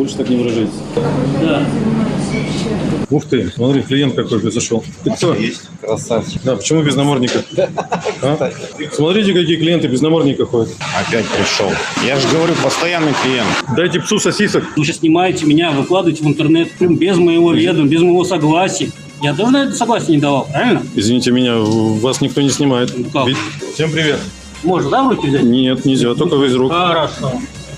больше так не выражайтесь. Да. Ух ты, смотри, клиент какой произошел. Ты кто? Есть. Красавчик. Да, почему без намордника? А? Смотрите, какие клиенты без намордника ходят. Опять пришел. Я же говорю, постоянный клиент. Дайте псу сосисок. Вы сейчас снимаете меня, выкладываете в интернет прям без моего ведома, без моего согласия. Я тоже на это согласие не давал, правильно? Извините меня, вас никто не снимает. Как? Ведь- Всем привет. Можно, да, в руки взять? Нет, нельзя, только из рук. Хорошо.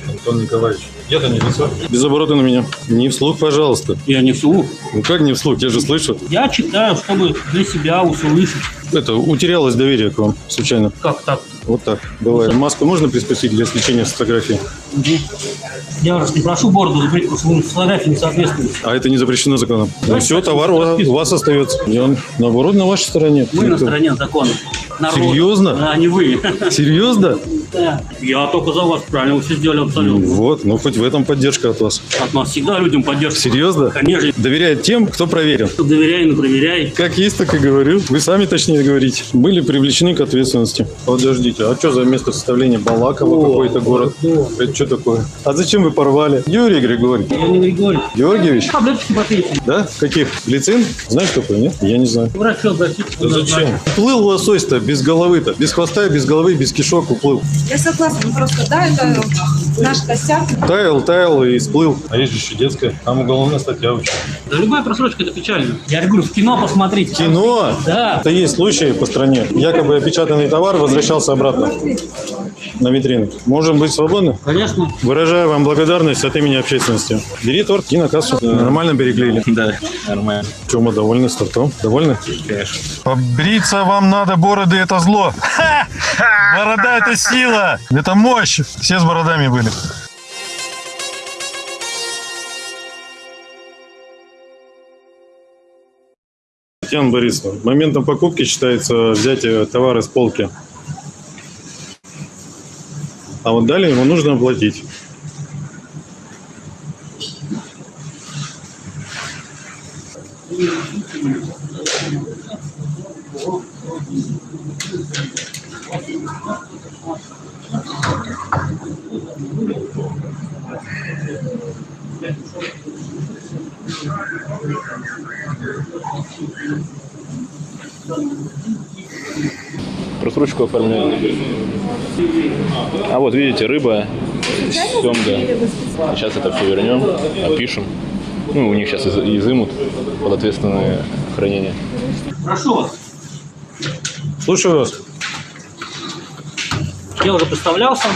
Антон Николаевич, я-то не лицо. Без оборота на меня. Не вслух, пожалуйста. Я не вслух. Ну как не вслух, я же слышу. Я читаю, чтобы для себя услышать. Это, утерялось доверие к вам, случайно. Как так? Вот так, бывает. Маску можно приспустить для сличения с фотографией? Мгм. Я вас не прошу бороду закрыть, потому что фотографии не соответствует. А это не запрещено законом. Ну все, товар у вас, остается. Я, наоборот, на вашей стороне. Мы на Это- стороне закона. Народа. Серьезно? А не вы. Серьезно? Да. Я только за вас, правильно, все сделали абсолютно. Вот, ну хоть в этом поддержка от вас. От нас всегда людям поддержка. Серьезно? Конечно. Доверяет тем, кто проверен. Доверяй, но проверяй. Как есть, так и говорю. Вы сами точнее говорите. Были привлечены к ответственности. Подождите, а что за место составления Балакова О, какой-то город? вот. Это что такое? А зачем вы порвали? Юрий Григорьевич. Я не Григорий. Георгиевич? Таблеточки попейте. Да? Каких? Глицин? Знаешь такой, нет? Я не знаю. К Врачу обратитесь. Да зачем? Уплыл лосось-то без головы-то. Без хвоста, без головы, без кишок уплыл. Я согласна, ну просто, да, это наш косяк. Таял, таял и сплыл. А есть же еще детская. Там уголовная статья очень. Да любая просрочка это печально. Я говорю, в кино посмотрите. Кино? Да. Это есть случаи по стране. Якобы опечатанный товар возвращался обратно на витрину. Можем быть свободны? Конечно. Выражаю вам благодарность от имени общественности. Бери торт, иди на кассу. Нормально переклеили. Да, нормально. Чем мы довольны с тортом? Довольны? Конечно. Побриться вам надо, бороды это зло. Борода это сила. Это мощь. Все с бородами были. Татьяна Борисовна, моментом покупки считается взятие товара с полки. А вот далее ему нужно оплатить. Просрочку оформляют. А вот видите, рыба, семга. Сейчас это все вернем, опишем. Ну, у них сейчас из- изымут под ответственное хранение. Прошу вас. Слушаю вас. Я уже представлялся.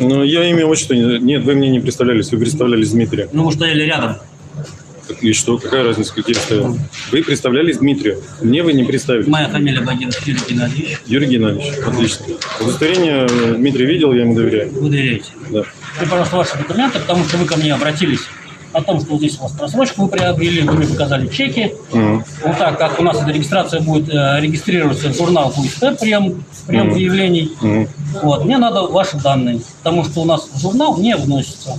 Но я имя отчество... не- Нет, вы мне не представлялись, вы представлялись Дмитрия. Ну, мы стояли рядом. И что, какая разница, какие стоял? Вы представлялись Дмитрию. Мне вы не представили. Моя фамилия Багиров Юрий Геннадьевич. Юрий Геннадьевич, отлично. Удостоверение э, Дмитрий видел, я ему доверяю. Вы доверяете. Да. И, пожалуйста, ваши документы, потому что вы ко мне обратились о том, что вот здесь у вас просрочку вы приобрели, вы мне показали чеки. Мгм. Вот так как у нас эта регистрация будет э, регистрироваться в журнал ФУСТ, прием, прием Мгм. заявлений. Мгм. Вот, мне надо ваши данные, потому что у нас в журнал не вносится.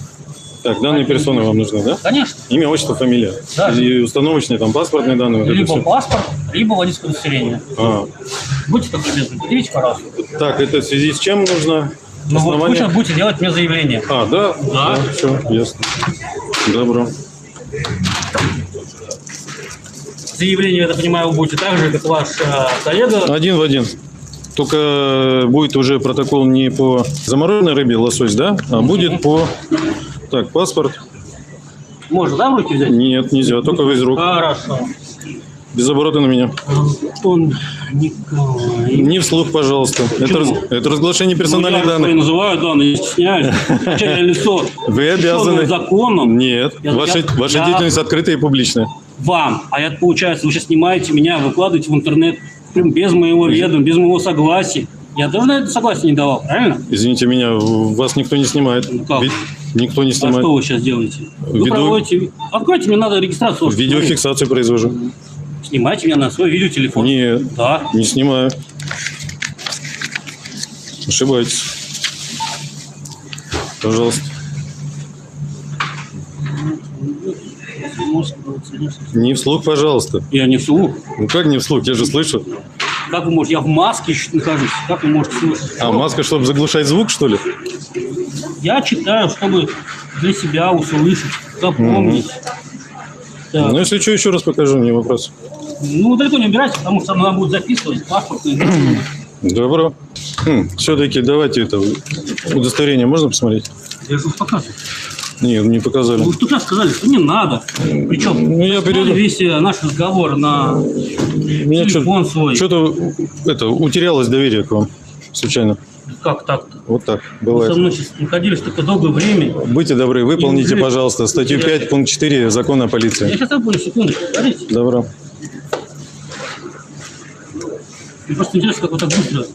Так, данные персоны вам нужны, да? Конечно, Имя, отчество, фамилия. Да. И установочные там паспортные данные. вот либо паспорт, либо водительское удостоверение. А, Будьте так любезны, предъявите, пожалуйста. так, это в связи с чем нужно? Ну вот Основание? сейчас будете делать мне заявление. А, да? Да. все, ясно. Добро. Заявление, я так понимаю, вы будете так же, как ваш э, коллега. Один в один. Только будет уже протокол не по замороженной рыбе лосось, да? А будет по... Так, паспорт. Можно, да, в руки взять? Нет, нельзя, только из рук. Хорошо. Без оборота на меня. Антон Николаевич. Не вслух, пожалуйста. Это, раз- это разглашение персональных Ну, я данных. называю данные, не стесняюсь. Я лицо. Вы обязаны. законом Нет, Я- ваша, я- ваша я- деятельность открытая и публичная. вам. А это получается, вы сейчас снимаете меня, выкладываете в интернет без моего ведома, без моего согласия. Я тоже на это согласие не давал, правильно? Извините меня, вас никто не снимает. Ну как? Ведь никто не А что снимает. вы сейчас делаете? Вы Веду- проводите... Откройте, мне надо регистрацию. Видеофиксацию произвожу. Снимайте меня на свой видеотелефон. Нет, Да. не снимаю. Ошибаетесь. Пожалуйста. Не вслух, пожалуйста. Я не вслух. Ну как не вслух? Я же слышу. Как вы можете? Я в маске еще нахожусь. Как вы можете слышать? А маска, чтобы заглушать звук, что ли? Я читаю, чтобы для себя услышать, запомнить. Так. Ну, если что, еще раз покажу, не вопрос. Ну, далеко не убирайся, потому что надо будет записывать паспорт. и- Добро. все-таки давайте это удостоверение можно посмотреть? Я же показываю. Нет, не показали. Вы что сказали, что не надо. Причем Ну, я перейду. весь э, наш разговор на Меня телефон свой. что-то это утерялось доверие к вам случайно. Как так-то? Вот так Вы со бывает. мной сейчас находились только долгое время. Будьте добры, выполните, пожалуйста, статью 5, пункт 4 закона о Я полиции. сейчас забуду, секундочку, подождите. Добро. Мне просто интересно, как вы так быстро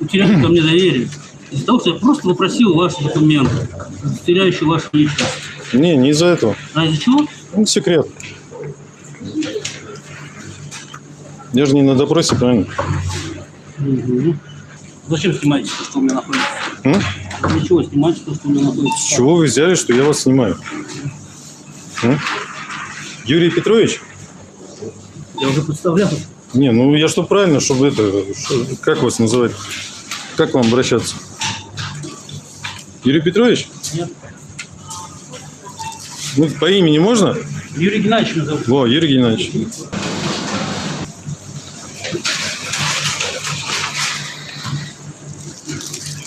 утеряли ко мне доверие. Из-за того, что я просто попросил ваши документы, удостоверяющие вашу личность. Не, не из-за этого. А из-за чего? Ну, секрет. Я же не на допросе, правильно? Мгм. Зачем снимаете то, что у меня находится? М? Для чего снимаете то, что у меня находится? С чего вы взяли, что я вас снимаю? М? Юрий Петрович? Я уже представлял. Не, ну я что правильно, чтобы это... как вас называть? Как вам обращаться? Юрий Петрович? Нет. Ну, по имени можно? Юрий Геннадьевич меня зовут. Во, Юрий Геннадьевич.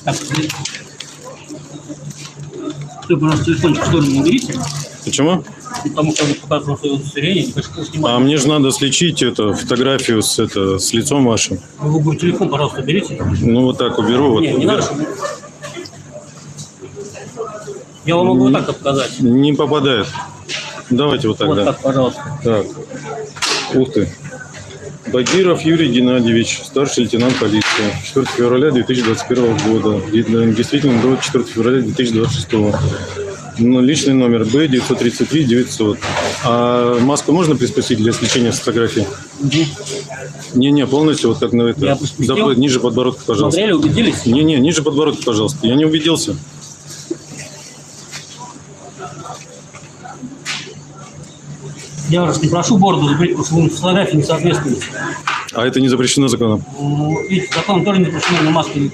Так. Ты, пожалуйста, телефончик в сторону уберите, Почему? потому что я показывал свое удостоверение, не хочу снимать. А мне же надо сличить эту фотографию с, это, с лицом вашим. Вы бы телефон, пожалуйста, уберите. Ну, вот так уберу. Вот, Не, не надо, чтобы... Я вам могу вот так показать. Не попадает. Давайте вот так, Вот да. так, пожалуйста. Так. Ух ты. Багиров Юрий Геннадьевич, старший лейтенант полиции. 4 февраля 2021 года. Действительно, до 4 февраля 2026. Ну, Личный номер Б 933 900. А маску можно приспустить для сличения с фотографии? Не-не, полностью вот как на это. Доп- ниже подбородка, пожалуйста. Смотрели, убедились? Не-не, ниже подбородка, пожалуйста. Я не убедился. Я вас не прошу бороду забрить, потому что вы фотографии не соответствуете. А это не запрещено законом. Ну, Видите, закон тоже не запрещено на маске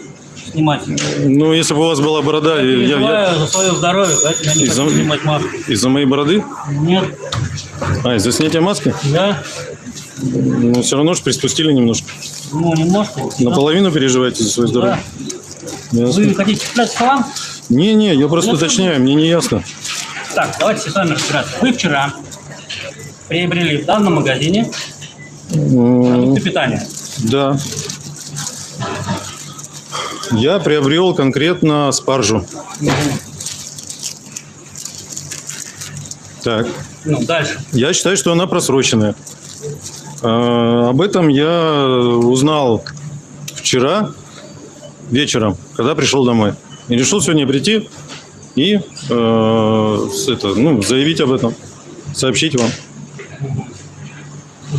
снимать. Ну, если бы у вас была борода, я, я- Переживаю за свое здоровье, поэтому я не Из-за- хочу снимать маску. из-за моей бороды? Нет, А, из-за снятия маски? да, Ну, все равно же приспустили немножко. ну немножко. Наполовину переживаете за свое здоровье? Да. Ясно. Вы хотите цеплять салам? Не-не, я просто Ну, уточняю, мне не ясно. Так, давайте с вами разбираться. Вы вчера приобрели в данном магазине продукты питания. Да. Я приобрел конкретно спаржу. Так. Ну, дальше. Я считаю, что она просроченная. А, Об этом я узнал вчера вечером, когда пришел домой. И решил сегодня прийти и э, это, ну, заявить об этом, сообщить вам.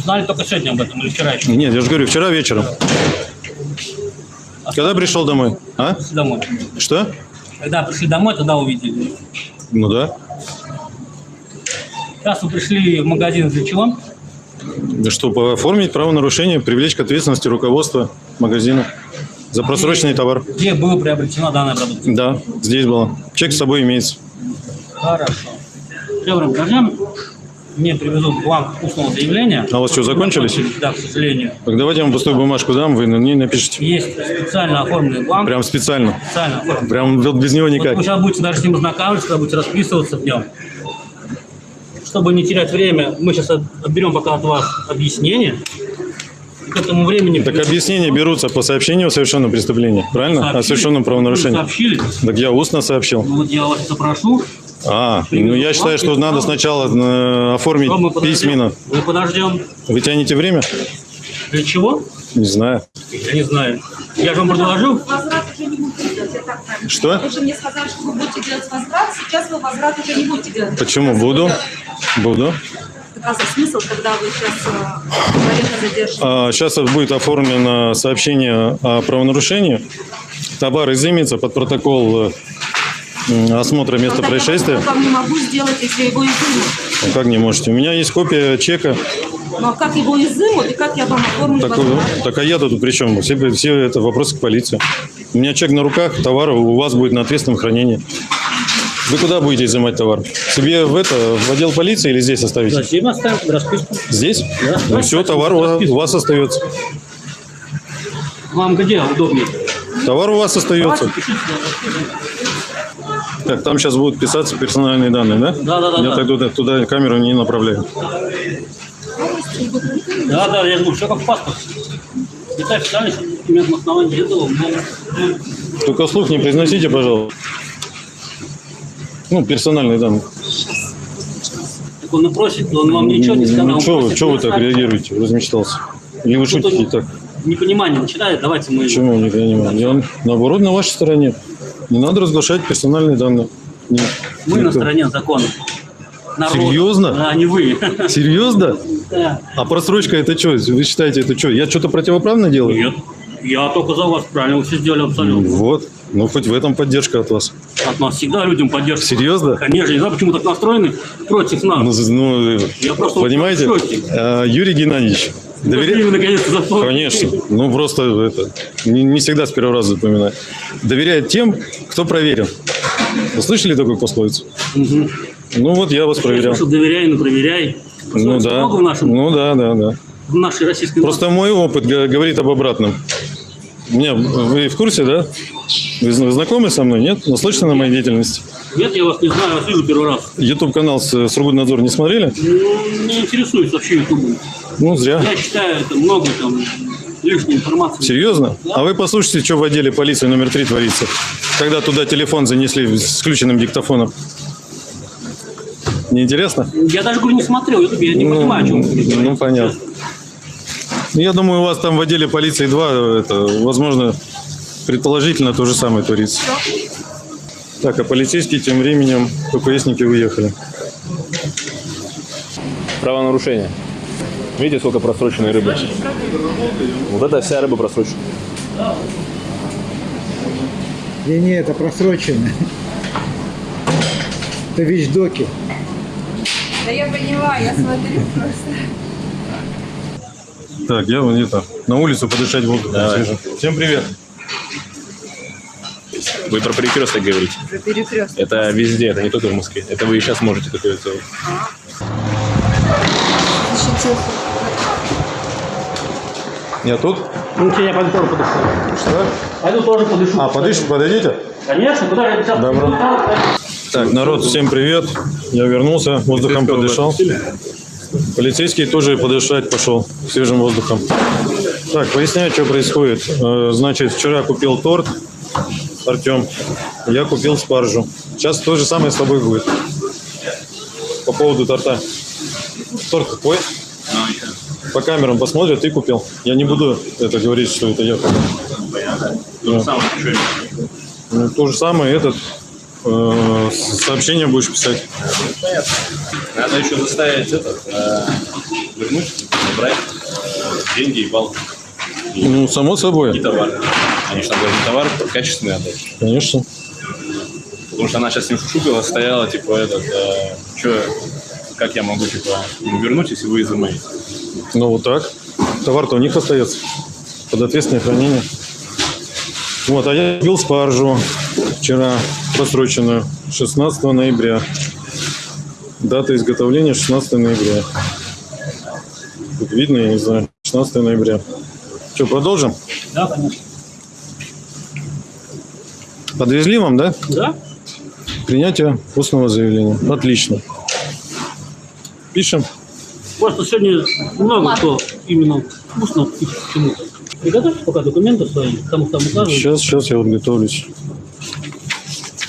Узнали только сегодня об этом или вчера еще? Нет, я же говорю, вчера вечером. Когда пришел домой? А? Домой. Что? Когда пришли домой, тогда увидели. Ну да. Сейчас вы пришли в магазин для чего? Да Что, оформить правонарушение, привлечь к ответственности руководства магазина за просроченный товар. Где была приобретена данная продукция? Да, здесь было. Чек с собой имеется. Хорошо. Добрым. Мне привезут бланк устного заявления. А у вас что, закончились? Да, к сожалению. Так давайте я вам пустую бумажку дам, вы на ней напишите. Есть специально оформленный бланк. Прям специально. Специально оформленный. Прям вот без него Вот никак. вы сейчас будете даже с ним ознакомиться, когда будете расписываться в нем. Чтобы не терять время, мы сейчас от- отберем пока от вас объяснение. И к этому времени... Так объяснения берутся по сообщению о совершенном преступлении, правильно? О сообщили. совершенном Вы правонарушении. сообщили. Так я устно сообщил. Ну, Вот я вас запрошу. А, ну я считаю, что надо сначала э, оформить Что мы подождем? письменно. Мы подождем. Вы тянете время? Для чего? Не знаю. Я не знаю. Я же вам предложил. Возврат уже не будете делать, я так понимаю. Что? Вы же мне сказали, что вы будете делать возврат, сейчас вы возврат уже не будете делать. Почему? Буду. Буду. А смысл, когда вы сейчас э, задерживаете? Сейчас будет оформлено сообщение о правонарушении. Товар изымется под протокол э, осмотра места происшествия. Я вам не могу сделать, если его изымут. Ну, Как не можете? У меня есть копия чека. Ну а как его изымут и как я вам оформлю Так, возврат? так а я-то тут при чем? Все, все это вопросы к полиции. У меня чек на руках, товар у вас будет на ответственном хранении. Вы куда будете изымать товар? Себе в это, в отдел полиции или здесь оставите? Зачем оставим расписку? Здесь? Да. Ну все, товар у вас- у вас остается. Вам где удобнее? Товар у вас остается. Так, там сейчас будут писаться персональные данные, да? Да, да, да, Я да. так туда, камеру не направляю. Да, да, я говорю, все как в паспорте. И так официально, что документ на основании этого, но, ну, Только слух не произносите, пожалуйста. Ну, персональные данные. так он и просит, он вам ничего не сказал. Ну, он что вы, что вы так реагируете? Размечтался. Или вы Ну, шутите так? Непонимание начинает, давайте мы... Почему не понимаю? Я, наоборот, на вашей стороне. Не надо разглашать персональные данные. Нет. Мы на Никто. стороне закона. Народа. Серьезно? Да, не вы. Серьезно? Да. А просрочка это что? Вы считаете, это что? Я что-то противоправно делаю? Нет. Я только за вас правильно, все сделали абсолютно. Вот. Ну, хоть в этом поддержка от вас. От нас всегда людям поддержка. Серьезно? Конечно, не знаю, почему так настроены против нас. Ну, ну, Я просто понимаете, а, Юрий Геннадьевич, Пошли доверя- вы наконец-то за то. Конечно. Ну, просто это, не, не всегда с первого раза запоминать. Доверяет тем, кто проверен. Вы слышали такую пословицу? Мгм. Ну, вот я вас проверял. Что доверяй, но проверяй. Ну, Пословиц да. в, нашем, Ну, да, да, да. в нашей российской Просто мой опыт говорит об обратном. Меня, вы в курсе, да? Вы зна- знакомы со мной, нет? Наслышаны на моей деятельности? Нет, я вас не знаю, вас вижу первый раз. Ютуб-канал с Сургутнадзор не смотрели? Ну, не интересуюсь вообще ютубом. Ну, зря. Я считаю, это много там лишней информации. Серьезно? А вы послушайте, что в отделе полиции номер три творится. Когда туда телефон занесли с включенным диктофоном. Неинтересно? Я даже, говорю, не смотрел ютуб, я не Ну, понимаю, о чем ну, понятно. Ну, Я думаю, у вас там в отделе полиции 2, это, возможно, предположительно то же самое творится. Так, а полицейские тем временем ППСники уехали. Правонарушение. Видите, сколько просроченной рыбы? Вот это вся рыба просрочена. Не, не, это просрочено. Это вещдоки. Да я поняла, я смотрю просто. Так, я вон это, на улицу подышать воздухом Давай. свежим. Всем привет. Вы про перекресток говорите. Про перекресток. Это везде, это не только в Москве. Это вы и сейчас можете такое сделать. Защитился. Я тут? Ну, что, я пойду тоже подышу. Что? Пойду тоже подышу. А, подышите, подойдите. Конечно, куда я сейчас... Добро. Так, народ, всем привет. Я вернулся, воздухом подышал. Полицейский тоже подышать пошел свежим воздухом. Так, поясняю, что происходит. Э, Значит, вчера купил торт, Артем. Я купил спаржу. Сейчас то же самое с тобой будет. По поводу торта. Торт какой? По камерам посмотрят, ты купил. Я не буду это говорить, что это я купил. Да. Ну, то же самое этот сообщение будешь писать. Надо еще заставить этот, э, вернуть, забрать деньги и балл. Ну, само собой, И товар. Там должны товар качественный отдать. конечно. Потому что она сейчас с ним шутила, стояла, типа, этот, э, что, как я могу, типа, вернуть, если вы изымаете? Ну, вот так. Товар-то у них остается под ответственное хранение. Вот, а я купил спаржу вчера, просроченную, 16 ноября. Дата изготовления 16 ноября. Тут видно, я не знаю, 16 ноября. Что, продолжим? Да, конечно. Подвезли вам, да? Да? Принятие устного заявления. Отлично. Пишем. Просто сегодня много кто именно вкусно и почему-то. Приготовьте пока документы свои, кому там указывают. Сейчас, сейчас я вот готовлюсь.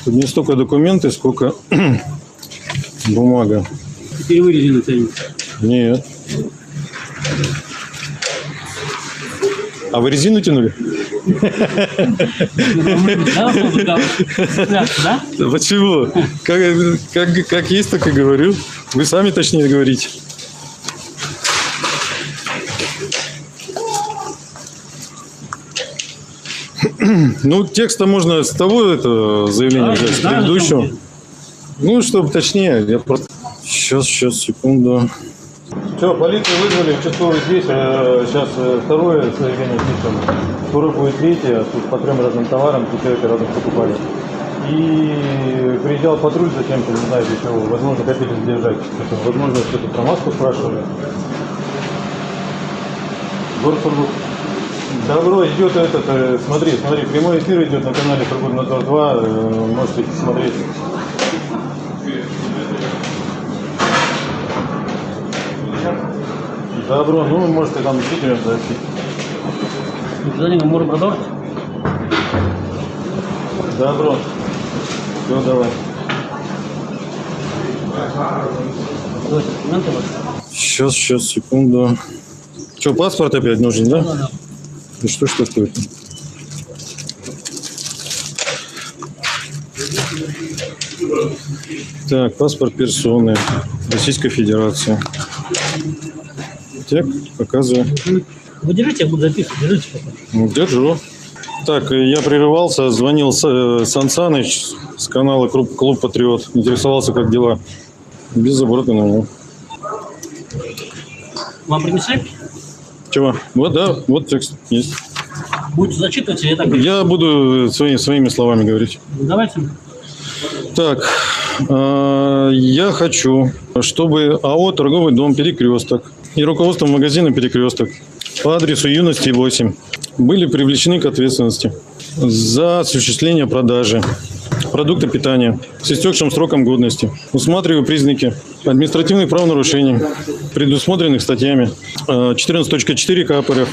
Тут не столько документы, сколько бумага. Теперь вы резину тянете. Нет. А вы резину тянули? Почему? Как, как, как есть, так и говорю. Вы сами точнее говорите. Ну, текста можно с того это заявления Да, взять, с предыдущего. Ну, чтобы точнее, я просто... Сейчас, сейчас, секунду. Все, полицию вызвали, участковый здесь. Сейчас второе заявление пишем. Скоро будет третье. Тут по трем разным товарам три человека разных покупали. И приезжал патруль за кем-то, не знаю, чего. Возможно, хотели задержать. Возможно, что-то про маску спрашивали. Город Сургут. Добро, идет этот, э, смотри, смотри, прямой эфир идет на канале Сургут Надзор 2, э, можете смотреть. Добро, ну, можете там действительно сообщить. За ним можем продавать. Добро. Все, давай. Сейчас, сейчас, секунду. Что, паспорт опять нужен, да? Да, да. Ну что ж такое? Так, паспорт персоны Российской Федерации. Так, показываю. Вы держите, я буду записывать. Держите пока. Ну, Держу. Так, я прерывался, звонил Сан Саныч с канала Клуб, Клуб Патриот. Интересовался, как дела. Без оборота на него. Вам принесли? Чего? Вот, да, вот текст есть. Будете зачитывать, или так... Я буду свои- своими словами говорить. Давайте. Так, э, я хочу, чтобы АО «Торговый дом Перекресток» и руководство магазина «Перекресток» по адресу Юности 8 были привлечены к ответственности за осуществление продажи продукта питания с истекшим сроком годности. Усматриваю признаки административных правонарушений, предусмотренных статьями э, 14.4 КАП РФ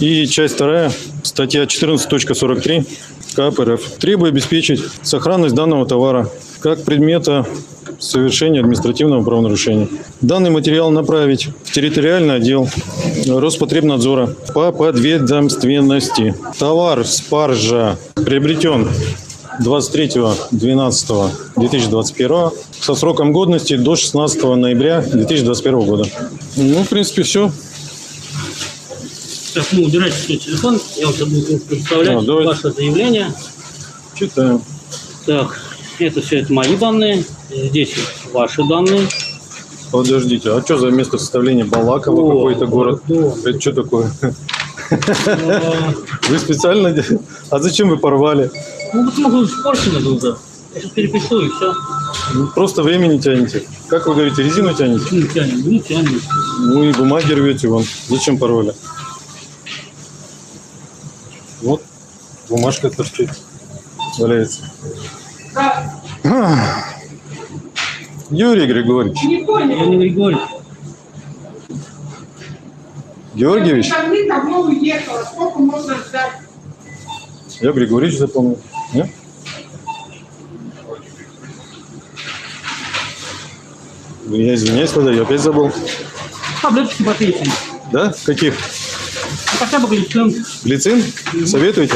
и часть 2 статья 14.43 КАП РФ. Требую обеспечить сохранность данного товара как предмета совершения административного правонарушения. Данный материал направить в территориальный отдел Роспотребнадзора по подведомственности. Товар спаржа приобретен 23.12.2021 со сроком годности до 16 ноября 2021 года. Ну, в принципе, все. Так, ну, убирайте свой телефон. Я вам сейчас буду представлять А, ваше заявление. Читаем. Так, это все это мои данные. Здесь ваши данные. Подождите, а что за место составления Балаково О, какой-то город? город. Это что такое? Э, Вы специально? А зачем вы порвали? Ну, потому что испорчено было, да. Я сейчас перепишу и все. Ну, Просто время не тянете. Как вы говорите, резину тянете? Не тянем, не тянем. Ну и бумаги рвете вон. Зачем порвали? Вот бумажка торчит. Валяется. Ах. Юрий Григорьевич. Не. Георгиевич? Уехала, сколько можно ждать? Я Григорьевич запомнил. Нет? Я извиняюсь, тогда я опять забыл. Таблетки попейте. Да? Каких? Ну, хотя бы глицин. Глицин? Советуете?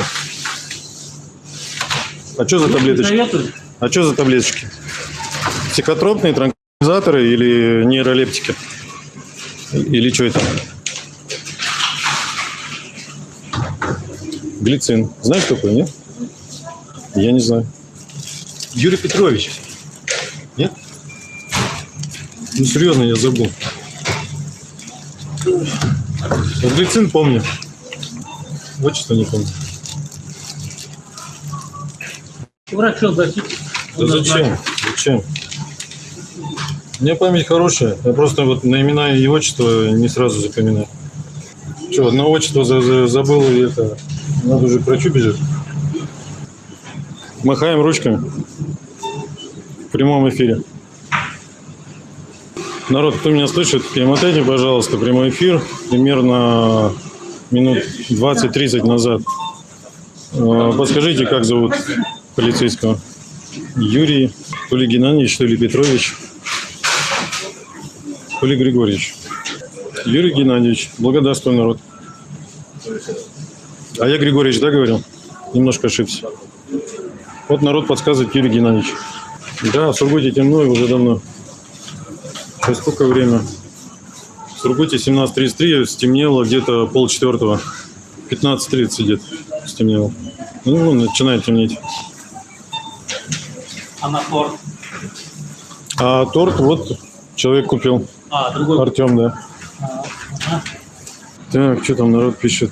А что за таблеточки? Советую. А что за таблеточки? Психотропные, транквилизаторы или нейролептики? Или что это? Глицин. Знаешь такой, нет? Я не знаю. Юрий Петрович. Нет? Ну, серьезно, я забыл. Вот глицин помню. Отчество не помню. Врачу обратитесь. Да зачем? Зачем? У меня память хорошая. Я просто вот на имена и отчество не сразу запоминаю. Что, одно отчество за- за- забыл, и это... Надо уже к врачу бежать. Махаем ручками. В прямом эфире. Народ, кто меня слышит, перемотайте, пожалуйста, прямой эфир примерно минут 20-30 назад. Э, Подскажите, как зовут полицейского? Юрий, то ли Геннадьевич, то ли Петрович, то ли Григорьевич. Юрий Геннадьевич, благодарствую, народ. А я Григорьевич, да, говорил? Немножко ошибся. Вот народ подсказывает Юрий Геннадьевич. Да, в Сургуте темно и уже давно. Сейчас сколько время? В Сургуте 17.33, стемнело где-то полчетвертого. 15.30 где-то стемнело. Ну, начинает темнеть. А на торт? А торт вот человек купил. А, другой. Артем, да. Ага. Так, что там народ пишет?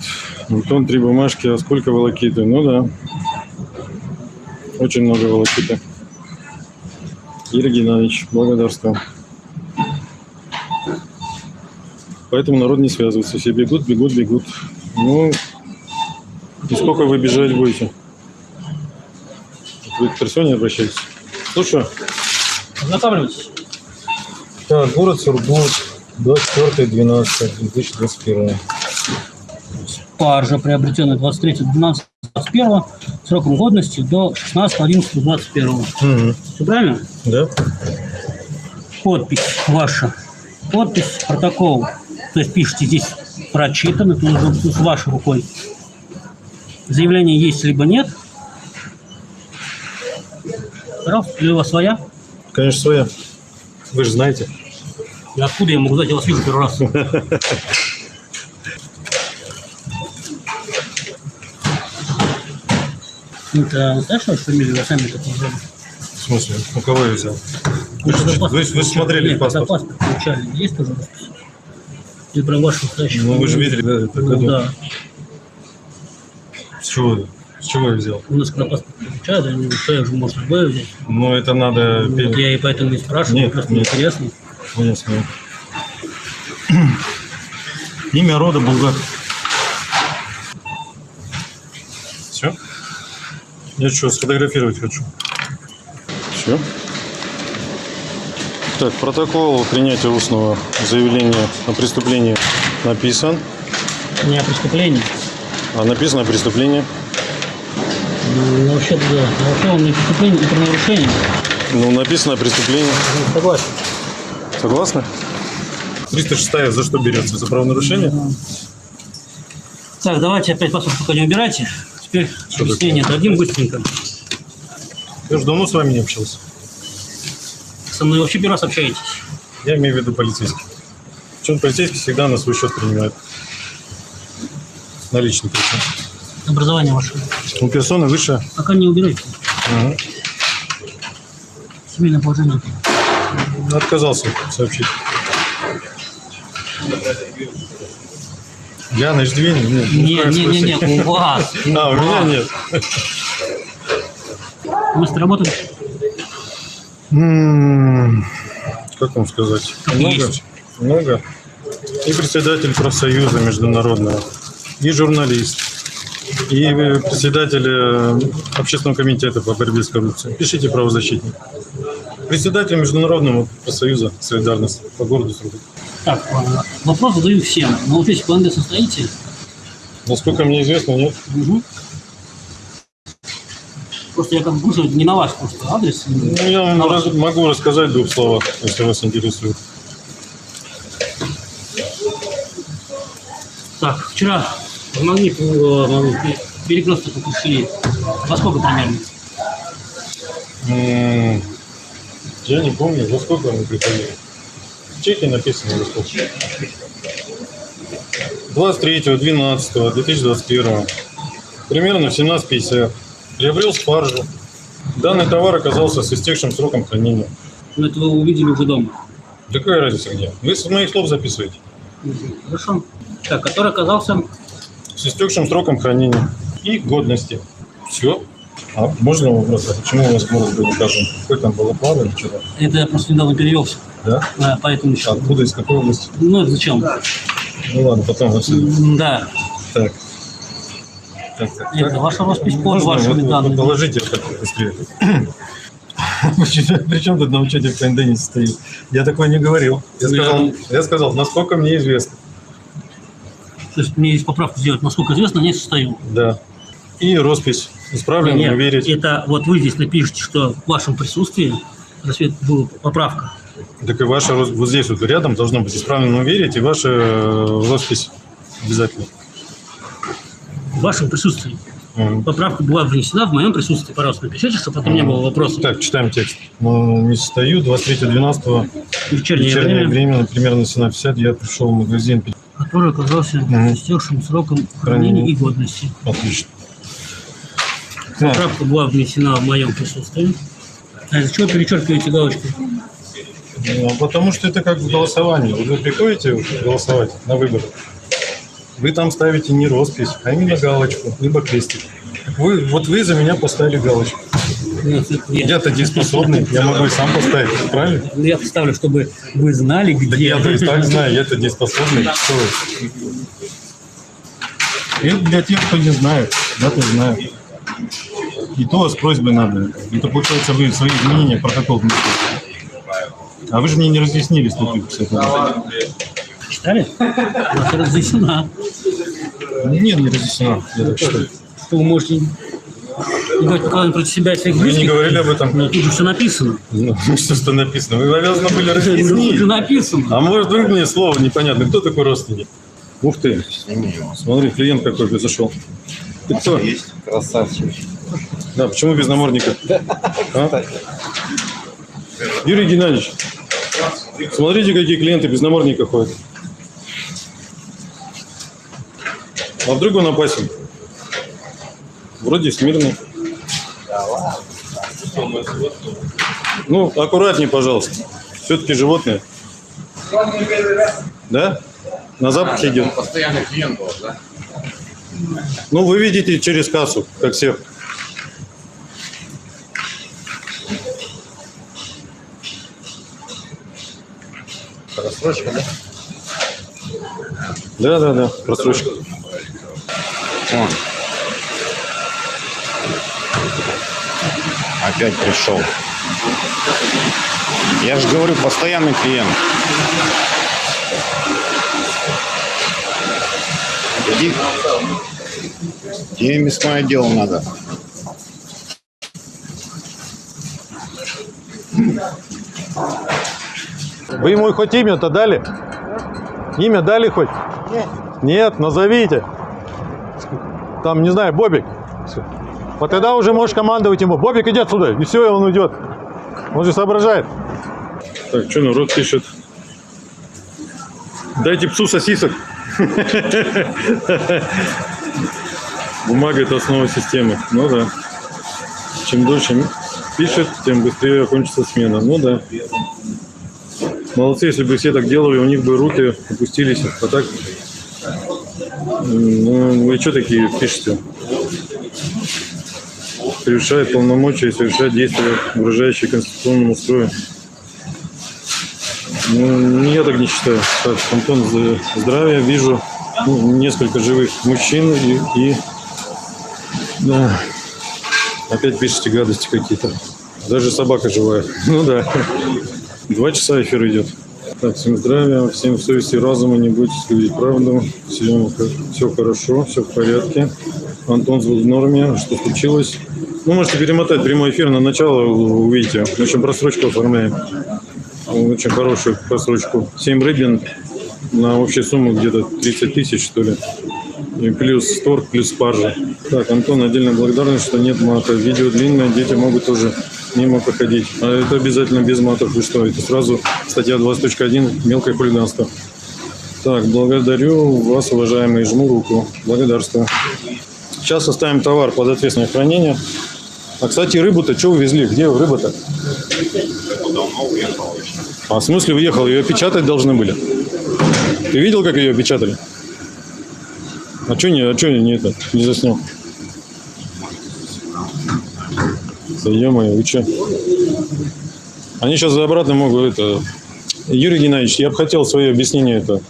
Антон, три бумажки, а сколько волокиты? Ну да. Очень много волокиты. Юрий Геннадьевич, благодарствую. Поэтому народ не связывается. Все бегут, бегут, бегут. Ну, и сколько вы бежать будете? Вы к персоне обращаетесь? Слушаю. Ознакомливайтесь. Так, город Сургут, 24.12.2021. Паржа, приобретенная 23.12.21, сроком годности до 16.11.21. Угу. Все правильно? Да? Подпись ваша. Подпись, протокол. То есть пишите здесь прочитано, это нужно с вашей рукой. Заявление есть либо нет. Пожалуйста, или у вас своя? Конечно, своя. Вы же знаете. И откуда я могу знать, я вас вижу первый раз. Это настоящая ваша фамилия, вы сами так назвали? В смысле? У кого я взял? Вы, же вы- вы получали. смотрели Нет, паспорт? паспорт получали, есть тоже распись? Или прям ваш настоящий? Ну, вы же видели, да, это Ну, да. С чего? С чего я взял? У нас когда паспорт получают, они что уже может любое взять. Ну, это надо... Вот я и поэтому не спрашиваю, Нет, просто нет. интересно. Ясно. Имя рода Булгаков. Я что, сфотографировать хочу. Все. Так, протокол принятия устного заявления о преступлении написан. Не о преступлении. А написано преступление. Ну, вообще, да. Вообще он не преступление, и правонарушение. Ну, написано преступление. Ну, Согласен. Согласны? 306 за что берется? За правонарушение? Так, давайте опять паспорт пока не убирайте. Теперь Что объяснение дадим быстренько. Я же давно с вами не общался. Со мной вообще первый раз общаетесь. Я имею в виду полицейский. Причем полицейский всегда на свой счет принимает. Наличный причем. Образование ваше. У персоны выше. Пока не убирайте. Мгм. Семейное положение. Отказался сообщить. Я на иждивении? Нет, Не, не, не, не, у вас. А, у меня нет. Быстро работали? М, Как вам сказать? Как Много? есть. Много. И председатель профсоюза международного, и журналист, и э, председатель э, общественного комитета по борьбе с коррупцией. Пишите правозащитник. Председатель международного профсоюза «Солидарность» по городу Сургут. Так, а, вопрос задаю всем. На учете по НД состоите? Насколько мне известно, нет. Угу. Просто я как бы слушаю не на ваш просто адрес. Ну, я вам раз- могу рассказать в двух словах, если вас интересует. Так, вчера в Магнит перекресток пришли. Во сколько примерно? Я не помню, во сколько мы приходили. В чеке написано во сколько. 23.12.2021. Примерно в 17.50. Приобрел спаржу. Данный товар оказался с истекшим сроком хранения. Ну, это вы увидели уже дома. Да какая разница где? Вы с моих слов записываете. Хорошо. Так, который оказался... С истекшим сроком хранения и годности. Все. А можно вопрос? А почему у вас скорость был указан? Какой там было плавание вчера? Это я просто недавно перевелся. Да? Да, поэтому еще. Откуда, из какой области? Ну, это зачем? Ну ладно, потом. М, Да. Так. Так, так, Это так. ваша роспись под Можно вашими вот- вот данными. Положите вот так быстрее. Причем тут на учете в КНД не стоит? Я такое не говорил. Я Ну, я- сказал, я сказал, насколько мне известно. То есть мне есть поправку сделать, насколько известно, не состою. Да. И роспись. Исправлено, Нет, верить. это вот вы здесь напишите, что в вашем присутствии рассвет была поправка. Так и ваша вот здесь вот рядом должно быть исправлено верить и ваша э, роспись обязательно. В вашем присутствии. М. Поправка была внесена в моем присутствии. Пожалуйста, напишите, чтобы потом не было вопросов. Так, читаем текст. Ну, не состою. 23.12. Вечернее, Вечернее время, время, примерно 17.50, я пришел в магазин. который оказался с истекшим сроком хранения и годности. Отлично. Поправка была внесена в моем присутствии. А из-за чего перечеркиваете галочку? Ну, потому что это как в голосовании. Вы приходите голосовать на выборы, вы там ставите не роспись, а именно галочку, либо крестик. Вы, вот вы за меня поставили галочку. Я-то дееспособный, я могу и сам поставить, правильно? Ну, Я поставлю, чтобы вы знали, Да где. я то и так знаю, я-то дееспособный. Что вы? Это для тех, кто не знает, я-то знаю. И то с просьбой надо. Это получается вы свои изменения протокол внесли. А вы же мне не разъяснили статью, кстати. Читали? Это разъяснено. Нет, не разъяснено, я так считаю. Что вы можете не говорить показания против себя и своих Вы не близких. говорили об этом? Ну, тут же все написано. Ну, что что написано? Вы обязаны были же разъяснить. написано. А может, вдруг мне слово непонятно. Кто такой родственник? Ух ты, смотри, клиент какой произошел. Ты кто? Есть. Красавчик. Да, почему без намордника? А? Юрий Геннадьевич, смотрите, какие клиенты без намордника ходят. А вдруг он опасен? Вроде смирный. Ну, аккуратнее, пожалуйста. Все-таки животное. Да? На запах идет. Постоянный клиент был, да? Ну, вы видите через кассу, как всех. Рассрочка, да? Да, да, да, просрочка. Он. Опять пришел. Я же говорю, постоянный клиент. Иди. Тебе мясное дело надо. Вы ему хоть имя-то дали? Имя дали хоть? Нет. Нет, назовите. Там, не знаю, Бобик. Вот тогда уже можешь командовать ему. Бобик, иди отсюда. И все, и он уйдет. Он же соображает. Так, что народ пишет? Дайте псу сосисок. Бумага – это основа системы. Ну да. Чем дольше пишет, тем быстрее окончится смена. Ну да. Молодцы, если бы все так делали, у них бы руки опустились. А так, ну, вы что такие пишете? Превышает полномочия и совершает действия, угрожающие конституционному строю. Ну, я так не считаю. Так, Антон, здравия. Вижу ну, несколько живых мужчин и, и- да. Опять пишете гадости какие-то. Даже собака живая. Ну да. Два часа эфир идет. Так, всем здравия, всем совести и разума, не бойтесь говорить правду. Всем все хорошо, все в порядке. Антон в норме. Что случилось? Ну, можете перемотать прямой эфир на начало, увидите. В общем, просрочку оформляем. Очень хорошую просрочку. 7 рыбин на общую сумму где-то 30 тысяч, что ли. И плюс торг, плюс спаржа. Так, Антон, отдельно благодарность, что нет мата. Видео длинное, дети могут тоже мимо проходить. А это обязательно без матов. Вы что? Это сразу статья 20.1 «Мелкое хулиганство». Так, благодарю вас, уважаемые, жму руку. Благодарствую. Сейчас оставим товар под ответственное хранение. А, кстати, рыбу-то что увезли? Где рыба-то? А в смысле уехал? Ее печатать должны были. Ты видел, как ее печатали? А что не, а чё не, это, не заснял? Да ё-моё, вы чё? Они сейчас обратно могут это... Юрий Геннадьевич, я бы хотел свое объяснение это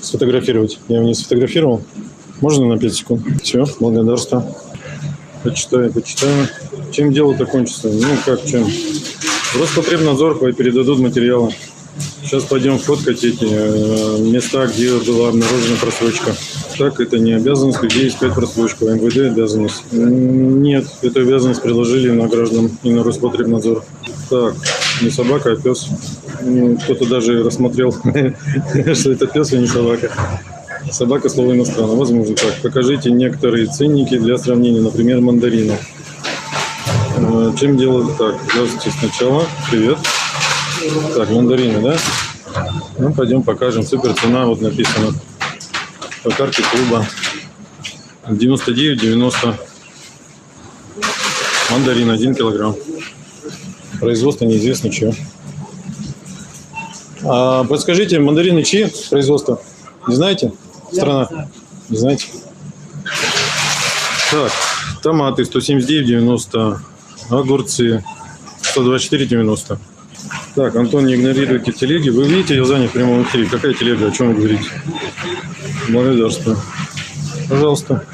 сфотографировать. Я его не сфотографировал. Можно на 5 секунд? Все, благодарствую. Почитаю, почитаю. Чем дело-то кончится? Ну, как, чем? Роспотребнадзор передадут материалы. Сейчас пойдем фоткать эти места, где была обнаружена просрочка. Так, это не обязанность людей искать просрочку. а МВД обязанность. Нет, эту обязанность приложили на граждан и на Роспотребнадзор. Так, не собака, а пес. Ну, Кто-то даже рассмотрел, что это пес, а не собака. Собака слово иностранное. Возможно так. Покажите некоторые ценники для сравнения, например, мандарины. Э, Чем дело так? Здравствуйте сначала. Привет. Так, мандарины, да? Ну, пойдем покажем. Супер цена, вот написано. По карте клуба. 99,90. Мандарин 1 килограмм. Производство неизвестно чье. А, подскажите, мандарины чьи производство? Не знаете? Страна? Не знаете? Так, томаты 179,90. огурцы 124,90. Так, Антон, не игнорируйте телеги. Вы видите, я занят в прямом эфире. Какая телега? О чем вы говорите? Благодарствую. Пожалуйста.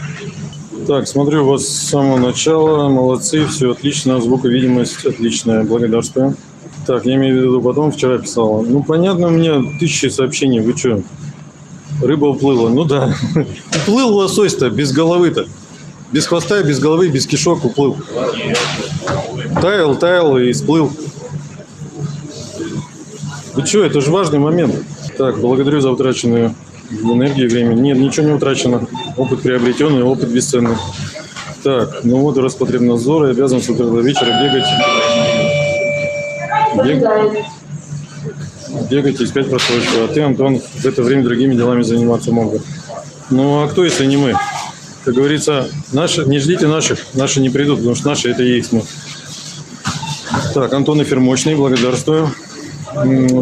Так, смотрю вас с самого начала. Молодцы, все отлично. Звуковидимость отличная. Благодарствую. Так, я имею в виду потом, вчера писала. Ну, понятно, у меня тысячи сообщений. Вы что? Рыба уплыла. Ну да. Уплыл лосось-то без головы-то. Без хвоста, без головы, без кишок уплыл. Таял, таял и сплыл. Вы что, это же важный момент. Так, благодарю за утраченную энергию и время. Нет, ничего не утрачено. Опыт приобретенный, опыт бесценный. Так, ну вот Роспотребнадзор и обязан с утра до вечера бегать. Бег- Бегать искать просрочку. А ты, Антон, в это время другими делами заниматься мог бы. Ну, а кто, если не мы? Как говорится, наши, не ждите наших, наши не придут, потому что наши это и есть мы. Так, Антон эфир мощный, благодарствую.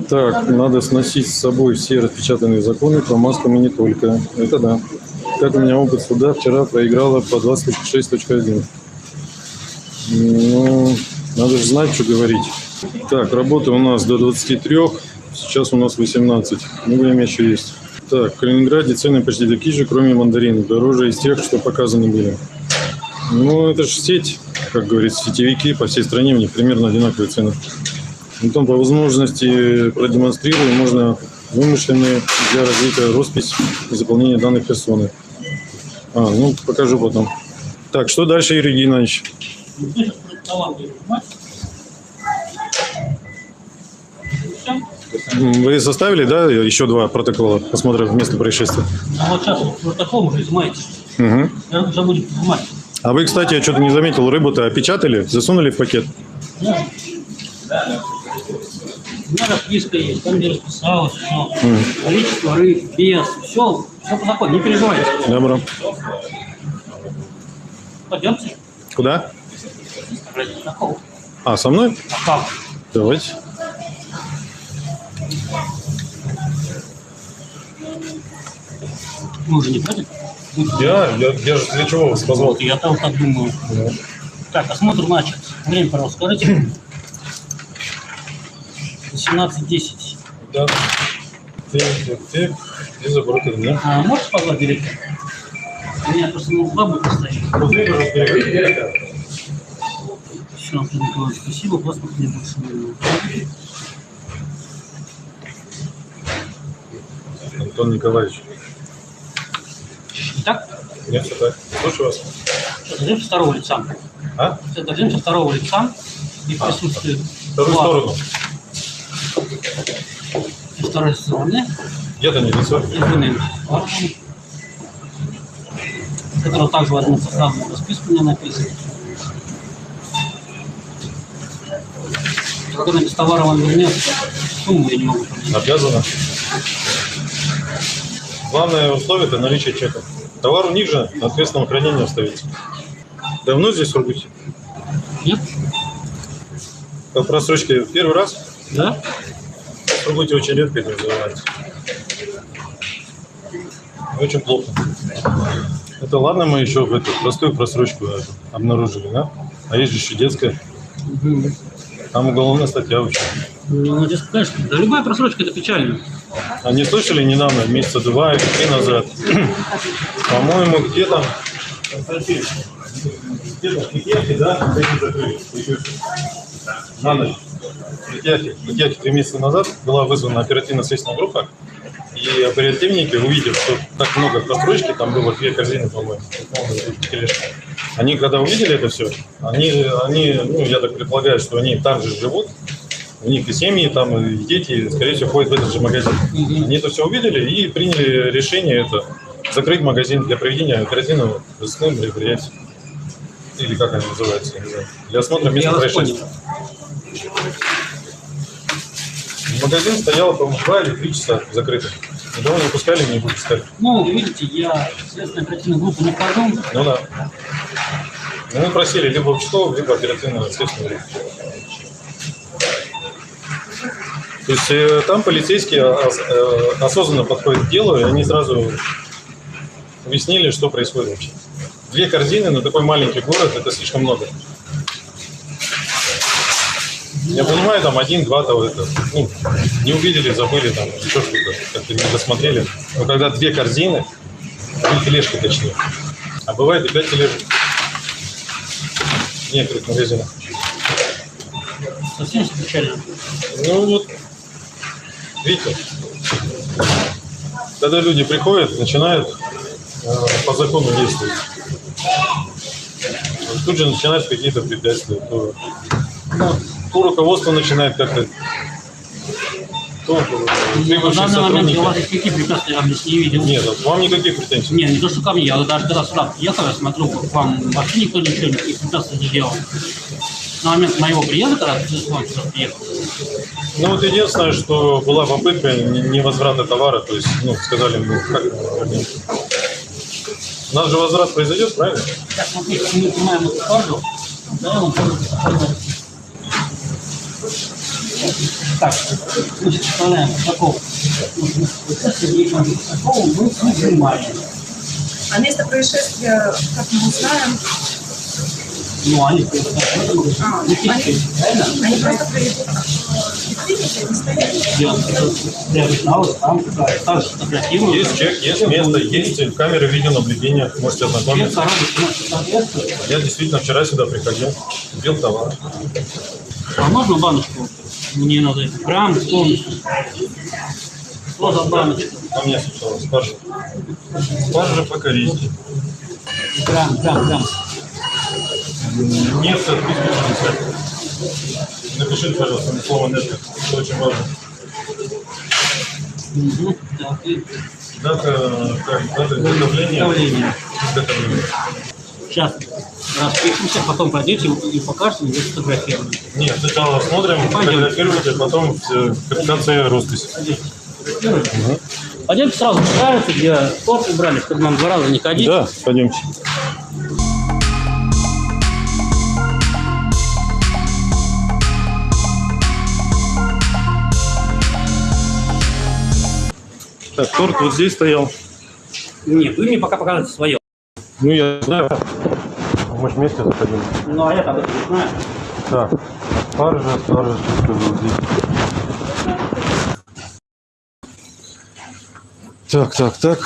Так, надо сносить с собой все распечатанные законы по маскам и не только. Это да. Как у меня опыт суда, вчера проиграла по 26.1. Ну, надо же знать, что говорить. Так, работа у нас до 23, сейчас у нас 18. Ну, время еще есть. Так, в Калининграде цены почти такие же, кроме мандаринов. Дороже из тех, что показаны были. Ну, это же сеть, как говорится, сетевики по всей стране, у них примерно одинаковые цены. Потом по возможности продемонстрирую, можно вымышленные для развития роспись и заполнения данных персоны. А, ну, покажу потом. Так, что дальше, Юрий Геннадьевич? Вы составили, да, еще два протокола осмотра места происшествия? А вот сейчас протокол уже изымаете. Угу. Я забудет изымать. А вы, кстати, я что-то не заметил, рыбу-то опечатали, засунули в пакет? У меня расписка есть, там где расписалось все. Количество рыб, вес, все, все по закону, не переживайте. Добро. Пойдемте. Куда? А, со мной? А как? Давайте. Вы уже не против? Я, я, я же для чего вас Вот, я там так думаю. Так, осмотр начат. Время, пожалуйста, скажите. 18.10. Да. Ты, ты, ты, и забросил, да? А можешь позвать директора? У меня просто будет стоять. Все, Антон Николаевич, спасибо. Вас мне больше не Антон Николаевич. Итак, Нет, все так. Слушаю вас. дождемся второго лица. А? Дождемся второго лица и в присутствии Вторую вас сторону. и второй стороны Где-то не лицо. извиним, которого также возьмут составную расписку у меня написано. Она без товара вам вернет, сумму я не могу понять. Обязано. Главное условие это наличие чека. Товар у них же на ответственном хранении остается. Давно здесь в Сургуте? Нет? По просрочке первый раз? Да? В Сургуте очень редко этим занимаются. Очень плохо. Это ладно, мы еще в эту простую просрочку обнаружили, да? А есть же еще детская. Там уголовная статья вообще. Ну, здесь, конечно, да, любая просрочка это печально. А не слышали недавно, месяца два или три назад? По-моему, где там... Константин, где-то в Литьяхе, да? Эти закрыли. На ночь. В Литьяхе три месяца назад была вызвана оперативно-следственная группа, и оперативники, увидев, что так много просрочки, там было две корзины, по-моему, они когда увидели это все, они, они, ну, я так предполагаю, что они там же живут, у них и семьи, там и дети, скорее всего, ходят в этот же магазин. Они это все увидели и приняли решение это закрыть магазин для проведения оперативного разыскного мероприятия. Или как они называются, я не знаю. Для осмотра места происшествия. Магазин стоял, по-моему, два или три часа закрытый. Никого не пускали, не выпускали. Ну, видите, я следственную оперативную группу не вхожу. Ну да. Ну, мы просили либо участкового, либо оперативного следственного группу. То есть э, там полицейские ос- э, осознанно подходят к делу, и они сразу объяснили, что происходит вообще. Две корзины на такой маленький город – это слишком много. Я понимаю, там один-два того это, ну, не увидели, забыли, там, еще что-то, как-то не досмотрели. Но когда две корзины, две тележки точнее, а бывает и пять тележек. В некоторых магазинах. Совсем печально. Ну вот, видите, когда люди приходят, начинают э, по закону действовать. Тут же начинаются какие-то препятствия. То, то руководство начинает как-то... То На данный момент у вас препятствия, я вам здесь не видел. Нет, вот вам никаких претензий. Не, не то, что ко мне, я вот даже когда сюда приехал, я смотрю, к вам вообще никто ничего, никаких препятствий не делал. На момент моего приезда, когда ты сюда приехал, Ну вот единственное, что была попытка не- невозврата товара, то есть, ну, сказали, ну, как? У нас же возврат произойдет, правильно? так, мы снимаем эту карту, да, я какой Так, значит, вставляем такого. Вот это есть такого мы не снимаем. А место происшествия, как мы узнаем, Ну, они просто А, они- правильно? они просто сфотографирую. Есть чек, есть место, есть камеры видеонаблюдения, можете ознакомиться. Я действительно вчера сюда приходил, купил товар. А можно баночку? Мне надо грамм полностью. Что за баночка? А мне сначала спаржа. Спаржа по-корейски. Грамм, грамм, грамм. Нет отписки написать. Напишите, пожалуйста, на слово нет. Это очень важно. Угу. Так, Дата, как, дата изготовления. Изготовления. Сейчас распишемся, потом пойдете и покажете, где сфотографировали. Нет, сначала смотрим, фотографировать, а потом все, капитация роспись. Пойдемте сразу покажете, где торт убрали, чтобы нам два раза не ходить. Да, пойдемте. Так, торт вот здесь стоял. Нет, вы мне пока покажете свое. Ну, я знаю. Мы же вместе заходили. Ну, а я этом не знаю. Так, спаржа, спаржа, что сказал здесь. Так, так, так.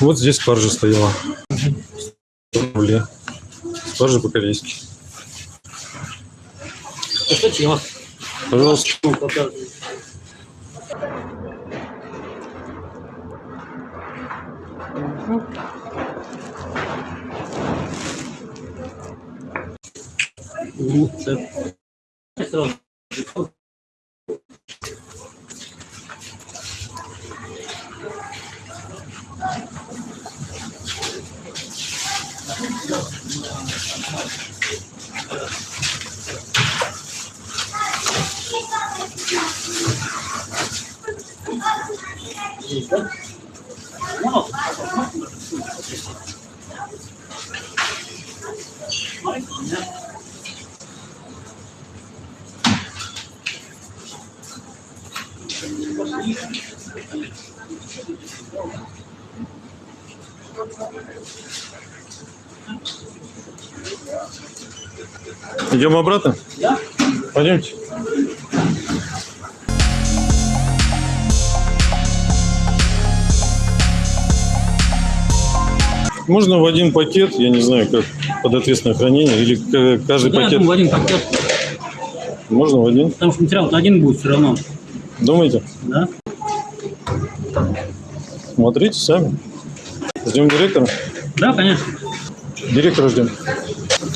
Вот здесь спаржа стояла. Блин. Спаржа по-корейски. Я вас Пожалуйста. ну, показываю. Ну, це- Идем обратно? Да? Пойдемте. Можно в один пакет, я не знаю, как под ответственное хранение, или каждый Я пакет думаю, в один пакет, можно в один? потому что материал один будет все равно, Думаете? да? Смотрите сами. Ждем директора? Да, конечно. Директора ждем.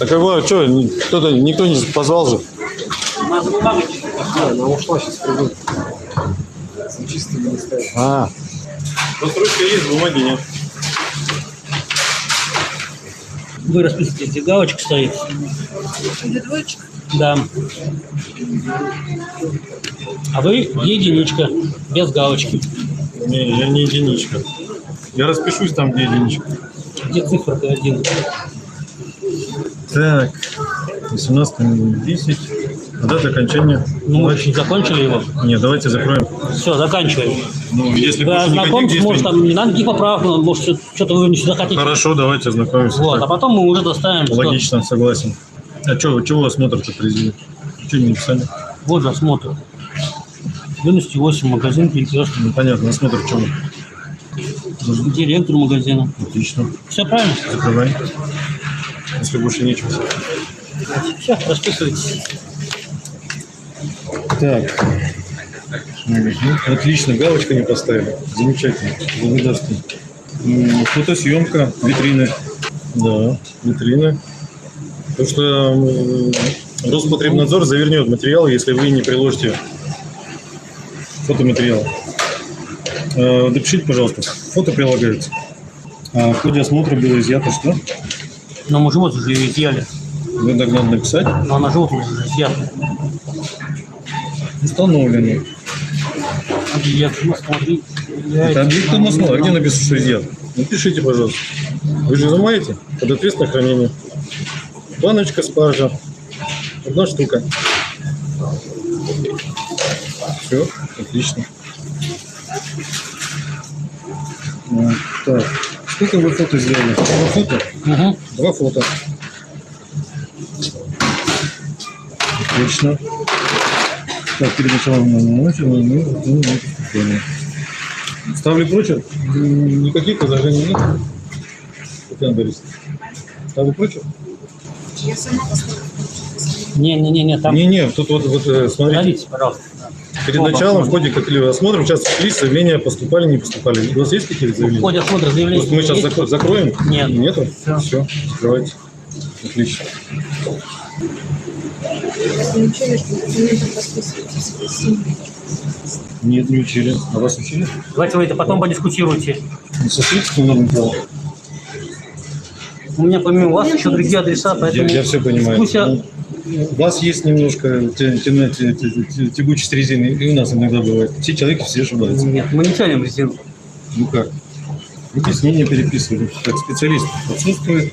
Так его что, кто-то, никто не позвал же? Она ушла, сейчас придут. Чистыми не ставят. А. Вот ручка есть, бумаги нет. Вы расписываете, где галочка стоит. Да. А вы единичка, без галочки. Не, я не единичка. Я распишусь там, где единичка. Где цифра один? Так, 18.10. Дата окончания. Ну, мы еще не закончили его. Нет, давайте закроем. Все, заканчиваем. Ну, если ознакомьтесь, действий- может, там не надо никаких поправок, но, может, что- что-то вы не сюда хотите. Хорошо, давайте ознакомимся. Вот, а Так, потом мы уже доставим. что- Логично, согласен. А что, чего смотрите, президент? Что не написали? Вот осмотр. Юности 8, магазин перекрестный. Ну, понятно, осмотр в чем? Директор магазина. Отлично. Все правильно? Закрывай. Если больше нечего. Все, расписывайтесь. Так. Мгм. Отлично, галочка не поставили. Замечательно. Благодарствую. Фотосъемка, витрины. Да, витрины. Потому что Роспотребнадзор завернет материал, если вы не приложите фотоматериал. Э, Допишите, пожалуйста. Фото прилагается. А в ходе осмотра было изъято что? Но мы живот уже ее изъяли. Вы так надо написать. Но она живот уже изъята. Установлено. Я смотри. Это объект масла. А где написано, что изъят? Напишите, пожалуйста. Вы же изымаете под ответственное хранение. Баночка спаржа. Одна штука. Все, отлично. А, Так, сколько вы фото сделали? Два фото? Угу. Два фото. Отлично. Так, перед началом на ночи мы мы мы спокойно. Ставлю прочерк. Никаких возражений нет. Татьяна Борисовна. Ставлю прочерк? Я сама поставила. Не-не-не, там Не-не, тут вот, вот э, смотрите. Говорите, пожалуйста. Перед Оба. началом в ходе каких-либо осмотра участок лиц заявления поступали, не поступали. У вас есть какие-то В заявления? ходе осмотра заявления. Может, мы сейчас есть? закро- закроем? Нет. Нету? Всё. Все, закрывайте. Отлично. Не учили, что. Нет, не учили. А вас учили? Давайте вы это потом подискутируйте. Сошлитесь немного дело. У меня помимо вас еще другие адреса, Я, поэтому... я все понимаю. Дискуссия- Ну, У вас есть немножко тягучесть резины, и у нас иногда бывает. Все человеки все ошибаются. Нет, мы не тянем резину. Ну как? Объяснение переписывали. Как специалист отсутствует,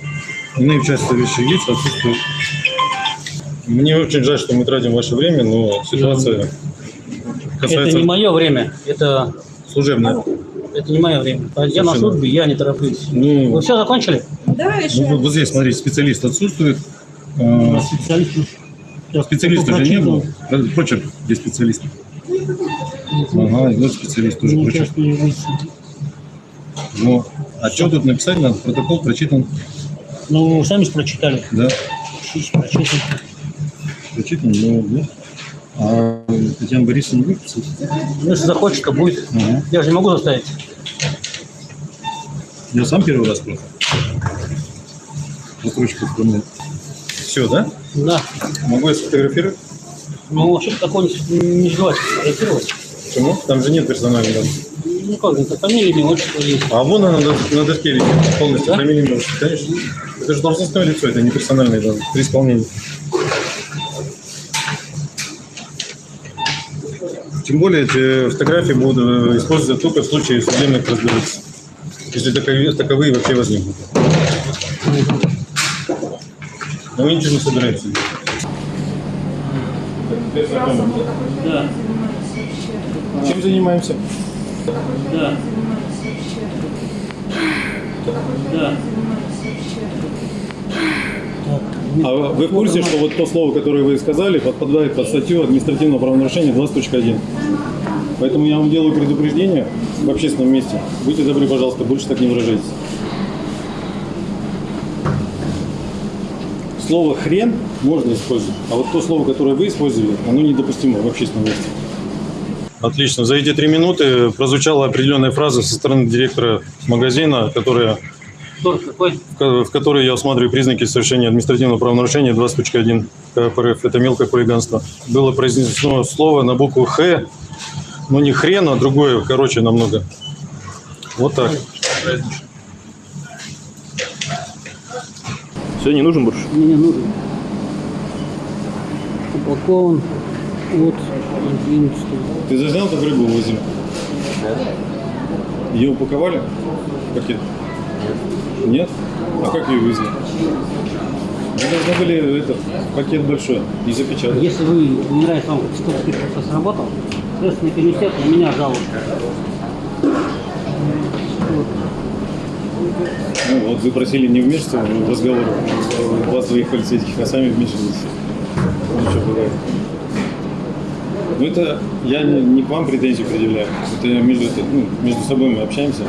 иные участвующие лица отсутствуют. Мне очень жаль, что мы тратим ваше время, но ситуация Это касается не мое время. Это, служебная. это не мое время. Я на Совершенно. службе, я не тороплюсь. Ну, Вы все закончили? Да, еще. ну, вот, вот здесь, смотрите, специалист отсутствует. Нас специалист. Специалиста же не было. Почерк, где специалист? Ага, и вот специалист тоже Не почерк. участвую в лице. Ну, а что тут написать надо? Протокол прочитан, Ну, сами же прочитали. да? Прочитайте. Прочитан, ну, да. А Татьяна Борисовна будет писать? Ну, если захочет, то будет. Ага. Я же не могу заставить. Я сам первый раз просто. Ручку вспомнил. Все, да? Да. Могу я сфотографировать? Ну, вообще такого не, не желательно фотографировать. Почему? Там же нет персональных данных. Ну, как, это фамилия, имя, отчество есть. А вон она на, на доске висит полностью, Да? фамилия, имя, отчество, конечно. Это же должностное лицо, это не персональные данные при исполнении. Тем более эти фотографии будут э, использоваться только в случае судебных разбирательств. Если таковые, таковые вообще возникнут. Но мы ничего не собираемся делать. Да, Чем занимаемся? да. Да. А вы в курсе, что вот то слово, которое вы сказали, подпадает под статью административного правонарушения 20.1? Поэтому я вам делаю предупреждение в общественном месте. Будьте добры, пожалуйста, больше так не выражайтесь. Слово «хрен» можно использовать, а вот то слово, которое вы использовали, оно недопустимо в общественном месте. Отлично. За эти три минуты прозвучала определенная фраза со стороны директора магазина, которая в в которой я усматриваю признаки совершения административного правонарушения 20.1 КПРФ. Это мелкое хулиганство. Было произнесено слово на букву «Х», но не хрен, а другое, короче, намного. Вот так. Все, не нужен больше? Мне не нужен. Упакован от 11. Ты зажал, как рыбу возим? Ее упаковали в пакет? Нет. Нет? А как ее везли? Вы должны были этот пакет большой и запечатать. Если вы не нравится вам, что процесс работал, Следственный комитет на меня жалует. Ну, вот вы просили не вмешиваться в разговор вас двоих полицейских, а сами вмешивались. Ну, что бывает. Ну это я не, не к вам претензии предъявляю. Это между, это, ну, между собой мы общаемся.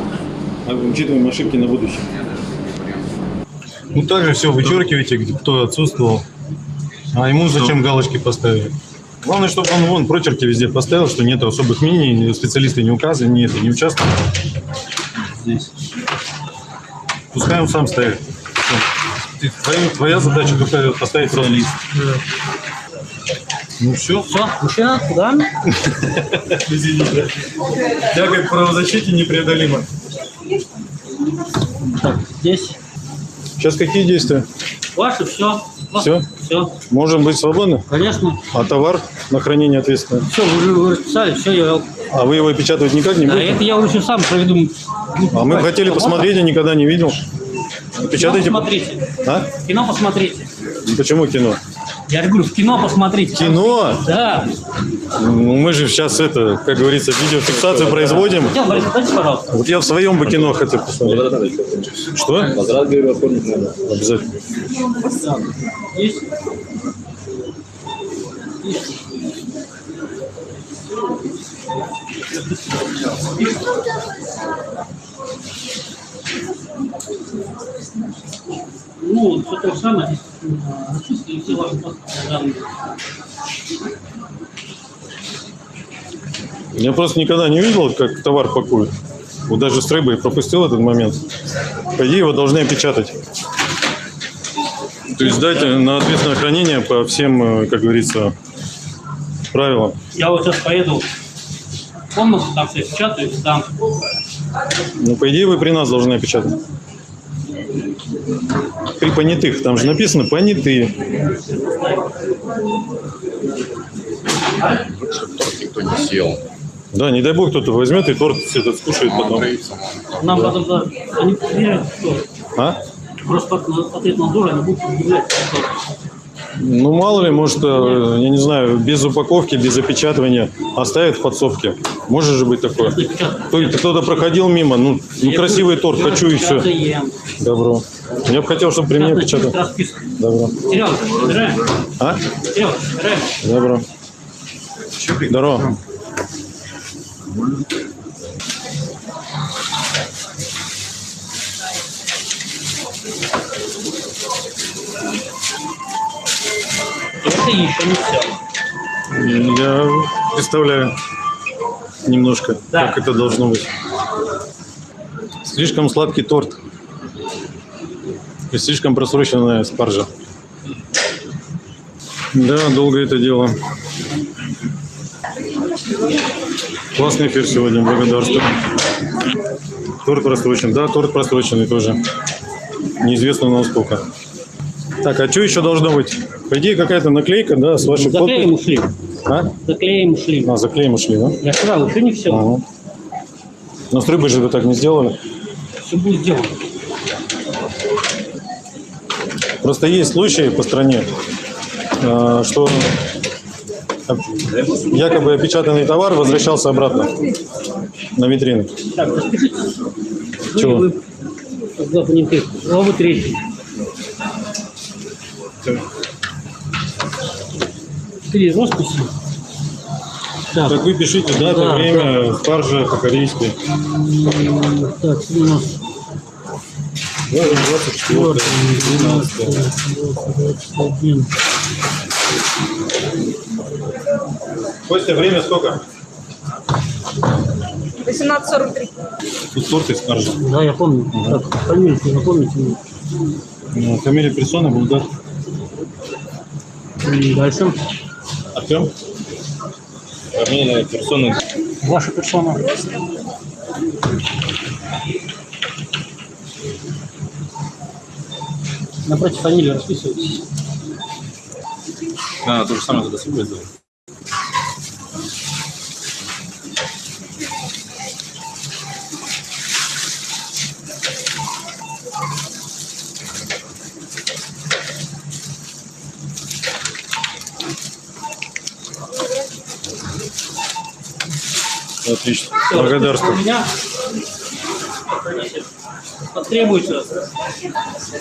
А учитываем ошибки на будущее. Ну также все вычеркиваете, где кто отсутствовал. А ему зачем галочки поставили? Главное, чтобы он вон прочерки везде поставил, что нет особых мнений, специалисты не указаны, не, это, не участвуют. Здесь. Пускай он сам ставит. Твоя, твоя задача только поставить просто лист. Ну все. Все, мужчина, куда? Тяга к правозащите непреодолима. Так, здесь. Сейчас какие действия? Ваше все. Всё? Все. Можем быть свободны? Конечно. А товар на хранение ответственно? Все, вы же вы расписали, все, я... А вы его опечатывать никак не А будете? это я уже сам проведу. А мы бы хотели посмотреть, я никогда не видел. Кино Печатайте. посмотрите. А? Кино посмотрите. Почему кино? Я говорю, в кино посмотрите. Кино? Да. Ну, мы же сейчас это, как говорится, видеофиксацию производим. Хотел, Борис, дайте, пожалуйста. Вот я в своем бы кино хотел посмотреть. Что? Обязательно. Есть? Ну, все то же самое. Зачистили все ваши данные. Я просто никогда не видел, как товар пакуют. Вот даже с рыбой пропустил этот момент. По идее, его должны опечатать. То есть дать на ответственное хранение по всем, э, как говорится, правилам. Я вот сейчас поеду комнату, там все печатаю, там. Ну, по идее, вы при нас должны опечатать. При понятых. Там же написано понятые. Торт никто не съел. Да, не дай бог кто-то возьмет и торт этот скушает потом. Нам потом да, они проверяют, что А? просто от, ответ надзора они будут удивляться. Ну, мало ли, может, э, я не знаю, без упаковки, без опечатывания оставят в подсобке. Может же быть такое. Кто- Кто-то проходил мимо, ну, ну красивый торт, хочу и все. Добро. Я бы хотел, чтобы при мне опечатали. Добро. А? Добро. Здорово. Еще не все. Я представляю немножко, Да. как это должно быть. Слишком сладкий торт. И слишком просроченная спаржа. Да, долго это дело. Классный эфир сегодня, благодарствую. Торт просрочен. Да, торт просроченный тоже. Неизвестно насколько. Так, а что еще должно быть? По идее, какая-то наклейка, да, с вашей Заклеим ушли. А? Заклеим ушли. А, заклеим ушли, да? Я сказал, еще не все. Ага. Но с рыбой же вы так не сделали. Все будет сделано. Просто есть случаи по стране, э, что якобы опечатанный товар возвращался обратно на витрины. Так, распишите. Чего? Вы, вы, два понятых. Главу третий. Три росписи. Так, Так вы пишите дата, Да, время, спаржа по-корейски. так, у нас 24 12 21. Костя, время сколько? 18.43. Тут торт и спаржа. Да, я помню. Так, фамилию напомните мне. Ну, Фамилия персоны Булгар. М, Дальше. Артем? Фамилия персоны. Ваша персона. Напротив фамилии расписывайтесь. Да, то же самое за собой сделать. Отлично. Благодарствую. потребуется.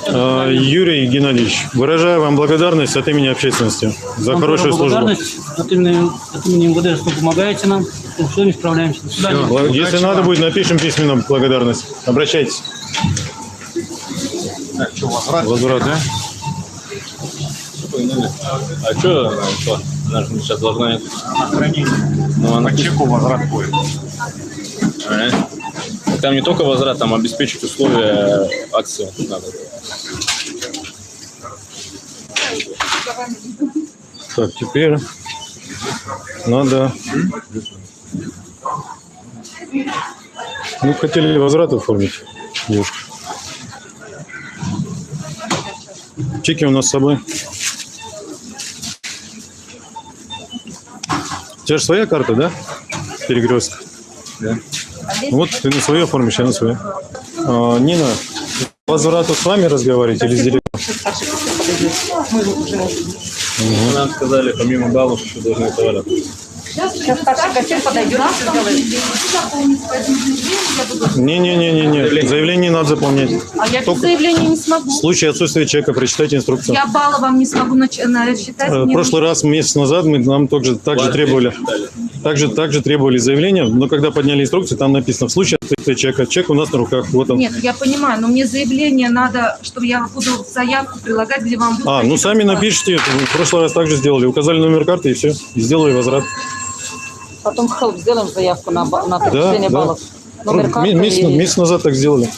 А, Юрий Геннадьевич, выражаю вам благодарность от имени общественности за Вам хорошую службу. благодарность от имени, от имени МВД, что помогаете нам. Все, не справляемся. До свидания. Если надо будет, напишем письменно благодарность. Обращайтесь. Возврат, да? А что она ушла? Она же сейчас должна... Ну, она... По чеку возврат будет. А, Там не только возврат, там обеспечить условия акции надо. Так, теперь надо... Ну, хотели возврат оформить, девушка. Чеки у нас с собой. Тебя же своя карта, да? Перекрестка. Да. Вот ты на свою оформишь, я на свою. А, Нина, возврату с вами разговаривать или с директором? Ну, Нам сказали, помимо баллов, еще должны товары. Сейчас старший кассир подойдет. Не-не-не-не-не. Заявление надо заполнять. А я без Только- заявления не смогу. В случае отсутствия чека прочитайте инструкцию. Я балла вам не смогу насчитать. Э, В мне прошлый раз, месяц назад, мы нам также, также требовали, также, также требовали заявления, но когда подняли инструкцию, там написано, в случае отсутствия чека, чек у нас на руках, вот он. Нет, я понимаю, но мне заявление надо, чтобы я буду заявку прилагать, где вам будет... А, ну сами напишите, в прошлый раз также сделали, указали номер карты и все, и сделали возврат. Потом в help сделаем заявку на, на Да, подтверждение да. баллов. Номер карты месяц, и- месяц назад так сделали.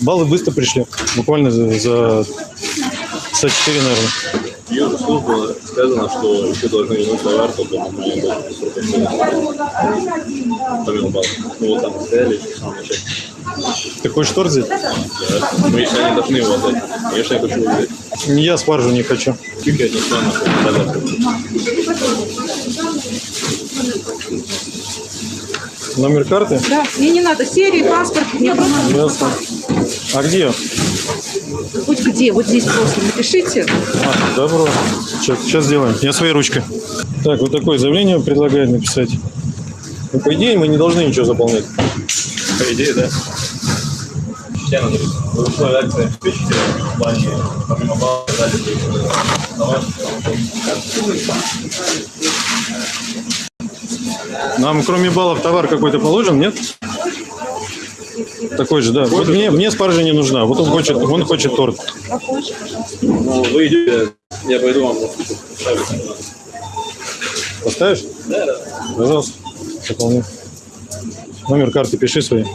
Баллы быстро пришли, буквально за, за часа 4, наверное. Ее служба сказано, что еще должны вернуть товар, только на моей Помимо баллов. Ну, вот там стояли в самом начале. Ты хочешь торт взять? Да. Ну, если они должны его отдать. Конечно, я хочу его взять. Я спаржу не хочу. Чуть я на подарок. Номер карты? Да, мне не надо серии, паспорт, мне просто Ясно. А где? хоть где, вот здесь просто напишите. А, добро. Сейчас, сейчас сделаем. Я своей ручкой. Так, вот такое заявление предлагает написать. Ну, по идее, мы не должны ничего заполнять. По идее, да. Все надо в условия акции обеспечить в плане помимо баллов дали. Нам, кроме баллов, товар какой-то положен, нет? Такой же, да. Вот мне, мне спаржа не нужна. Вот он хочет, он хочет торт. Ну, вы идете, я пойду вам. Поставишь? Да, да. Пожалуйста. Заполни. Номер карты пиши свой.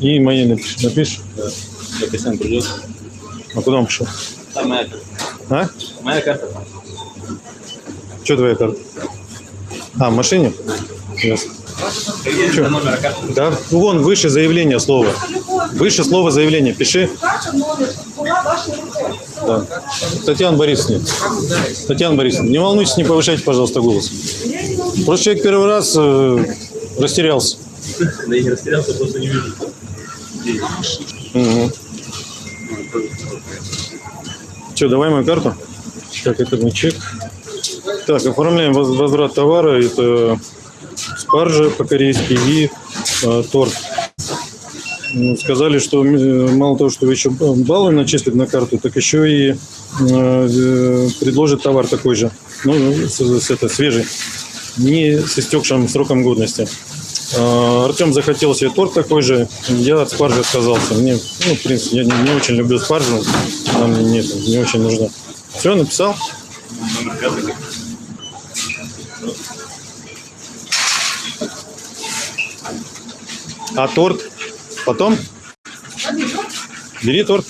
И мои напиши. Напишешь? Я Костян придет. А куда он пошел? Там моя карта. А? Моя карта. Что твоя карта? А, в машине? Номер карты. Да, вон выше заявление слова. Выше слово заявление. Пиши. Да. Татьяна Борисовна. Татьяна Борисовна, не волнуйтесь, не повышайте, пожалуйста, голос. Просто человек первый раз э, растерялся. Да я не растерялся, просто не вижу. Угу. Что, давай мою карту? Так, это не чек. Так, оформляем воз- возврат товара. Это спаржа по-корейски и э, торт. Ну, Сказали, что мало того, что еще баллы начислят на карту, так еще и э, предложат товар такой же. Ну, с, с- это, свежий. Не с истекшим сроком годности. А, Артем захотел себе торт такой же. Я от спаржи отказался. Мне, ну, в принципе, я не, не очень люблю спаржу. Она мне не, не очень нужна. Все, написал? А торт? Потом? Бери торт.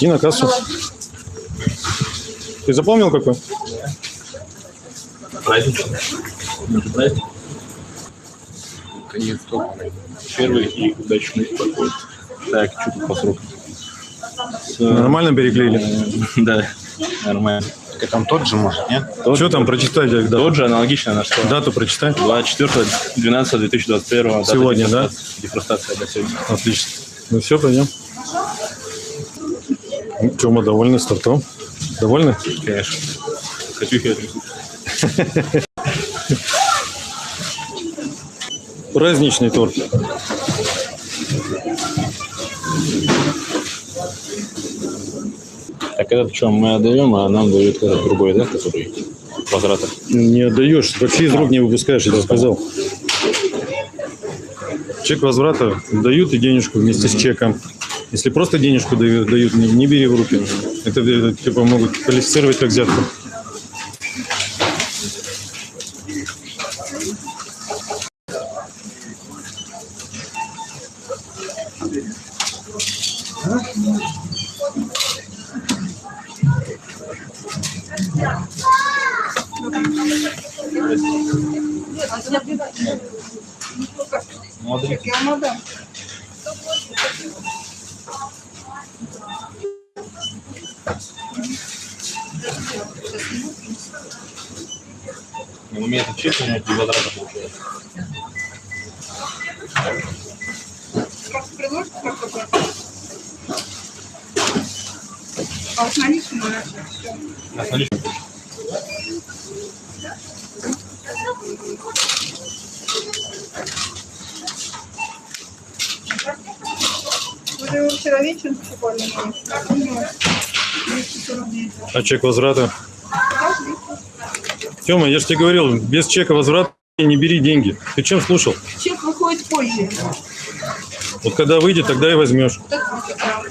И на кассу. Ты запомнил какой? Праздничный. Тока. Первый и удачный подход. Так, что по срокам? Нормально переклеили? Да, нормально. Так там тот же, может, нет? Что там прочитай? да, Тот же аналогично на что? Дату прочитай. 24-12-2021. Сегодня, да? Дефростация, да, сегодня. Отлично. Ну все, пойдем. Ну, мы довольны с тортом? Довольны? Конечно. Хочу я Розничный торт. Так этот чем мы отдаем, а нам дают этот другой, да, который возврата? Не отдаешь, вообще из рук не выпускаешь, я тебе сказал. Чек возврата дают и денежку вместе mm -hmm. с чеком. Если просто денежку дают, не, не бери в руки. Это, типа могут квалифицировать как взятку. И возврата получает. Как приложите, как оплатить? А с наличными всё. На наличном. Вы же его вчера вечером покупали? Я помню, 249. А чек возврата? Тёма, я же тебе говорил, без чека возврата не бери деньги. Ты чем слушал? Чек выходит позже. Вот когда выйдет, тогда и возьмешь. А?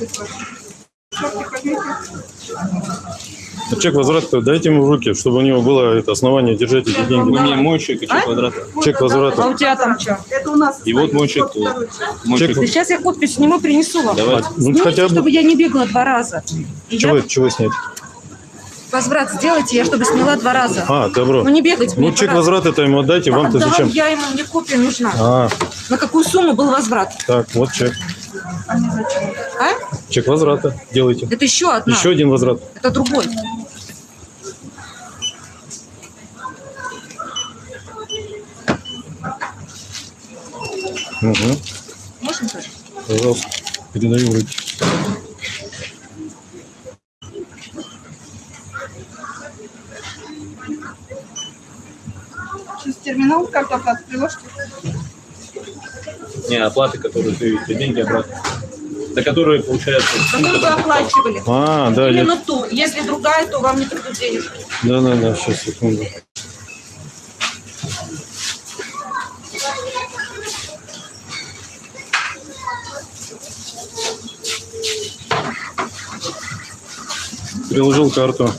А чек возврата дайте ему в руки, чтобы у него было это основание держать эти Вы деньги. мне мой чек и чек квадрата. Чек возврата. А у тебя там что? Это у нас. И вот мой чек. Мой Чек. чек. Сейчас я подпись сниму, принесу вам. Давай. Ну, Снимите, хотя бы чтобы я не бегала два раза. Чего, я чего снять? Возврат сделайте, я чтобы сняла два раза. А, добро. Ну не бегать мне Ну, чек раза. возврата-то ему отдайте, вам-то Отдам зачем? я ему, мне копия нужна. А, На какую сумму был возврат? так, вот чек. А? Чек возврата делайте. Это еще одна. Еще один возврат. Это другой. Угу. Можно тоже? Пожалуйста, передаю руки. Терминал карту оплаты приложите. Не, оплаты, которые ты, ты деньги обратно. За которые, получается, Какую вы оплачивали? А, да, я... Именно ту. Если другая, то вам не придут денежки. Да, да, да, сейчас, секунду. Приложил карту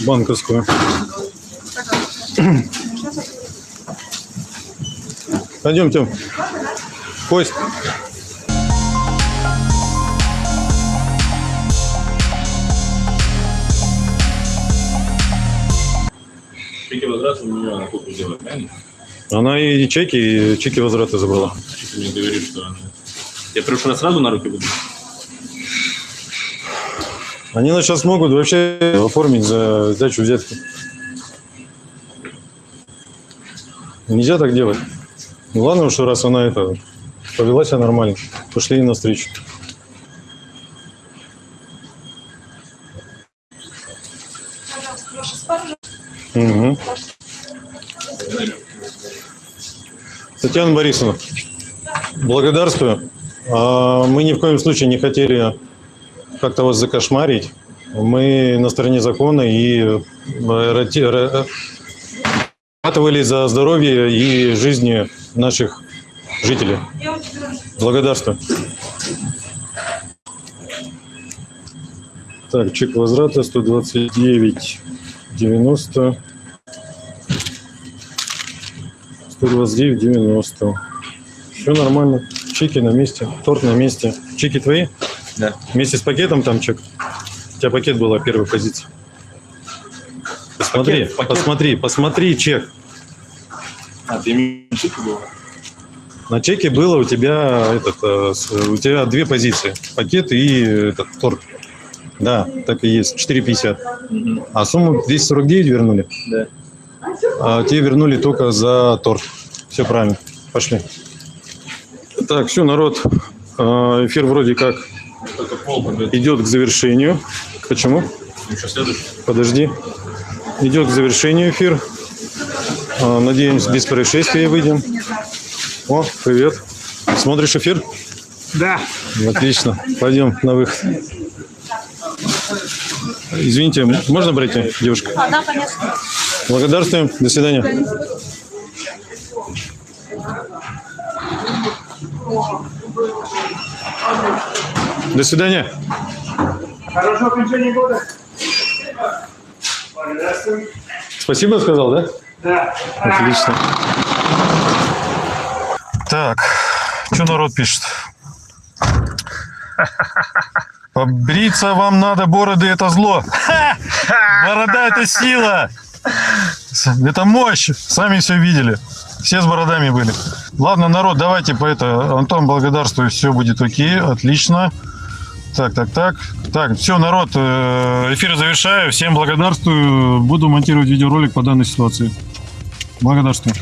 банковскую. Пойдем, Тем. Кость. чеки возврата у нее она копию делает, правильно? Она и чеки, и чеки возврата забрала. Что ты мне говоришь, что она... Я раз сразу на руки буду? Они нас сейчас могут вообще оформить за сдачу взятки. Нельзя так делать. Ну, Главное, что раз она это повела себя нормально, пошли ей навстречу. Угу. Татьяна Борисовна, благодарствую. А, Мы ни в коем случае не хотели как-то вас закошмарить. Мы на стороне закона и э, ратовали за здоровье и жизни наших жителей. Благодарствую. Так, чек возврата 129 90 129 90 все нормально. Чеки на месте. Торт на месте. Чеки твои? Да. вместе с пакетом там чек? У тебя пакет была первой позиции посмотри Пакет, пакет. посмотри посмотри чек А, ты имеешь чеки было? на чеке было у тебя этот э, у тебя две позиции пакет и этот торт да так и есть 4,50 а сумму 249 вернули Да. А те вернули только за торт. Все правильно. Пошли. Так, все, народ. э, Эфир вроде как идет к завершению. Почему? Следующий. Подожди. Идет к завершению эфир. Э, Надеемся, без происшествий выйдем. О, привет. Смотришь эфир? Да. Отлично. Пойдем на выход. Извините, можно пройти, девушка? А, да, конечно. Благодарствуем. До свидания. До свидания. Хорошего окончания года. Спасибо сказал, да? Да. Отлично. Так, что народ пишет? Побриться вам надо, бороды это зло. Борода это сила. Это мощь. Сами все видели. Все с бородами были. Ладно, народ, давайте по это. Антон, благодарствую, все будет окей, отлично. Так, так, так. Так, все, народ, э, эфир завершаю. Всем благодарствую. Буду монтировать видеоролик по данной ситуации. Благодарствую.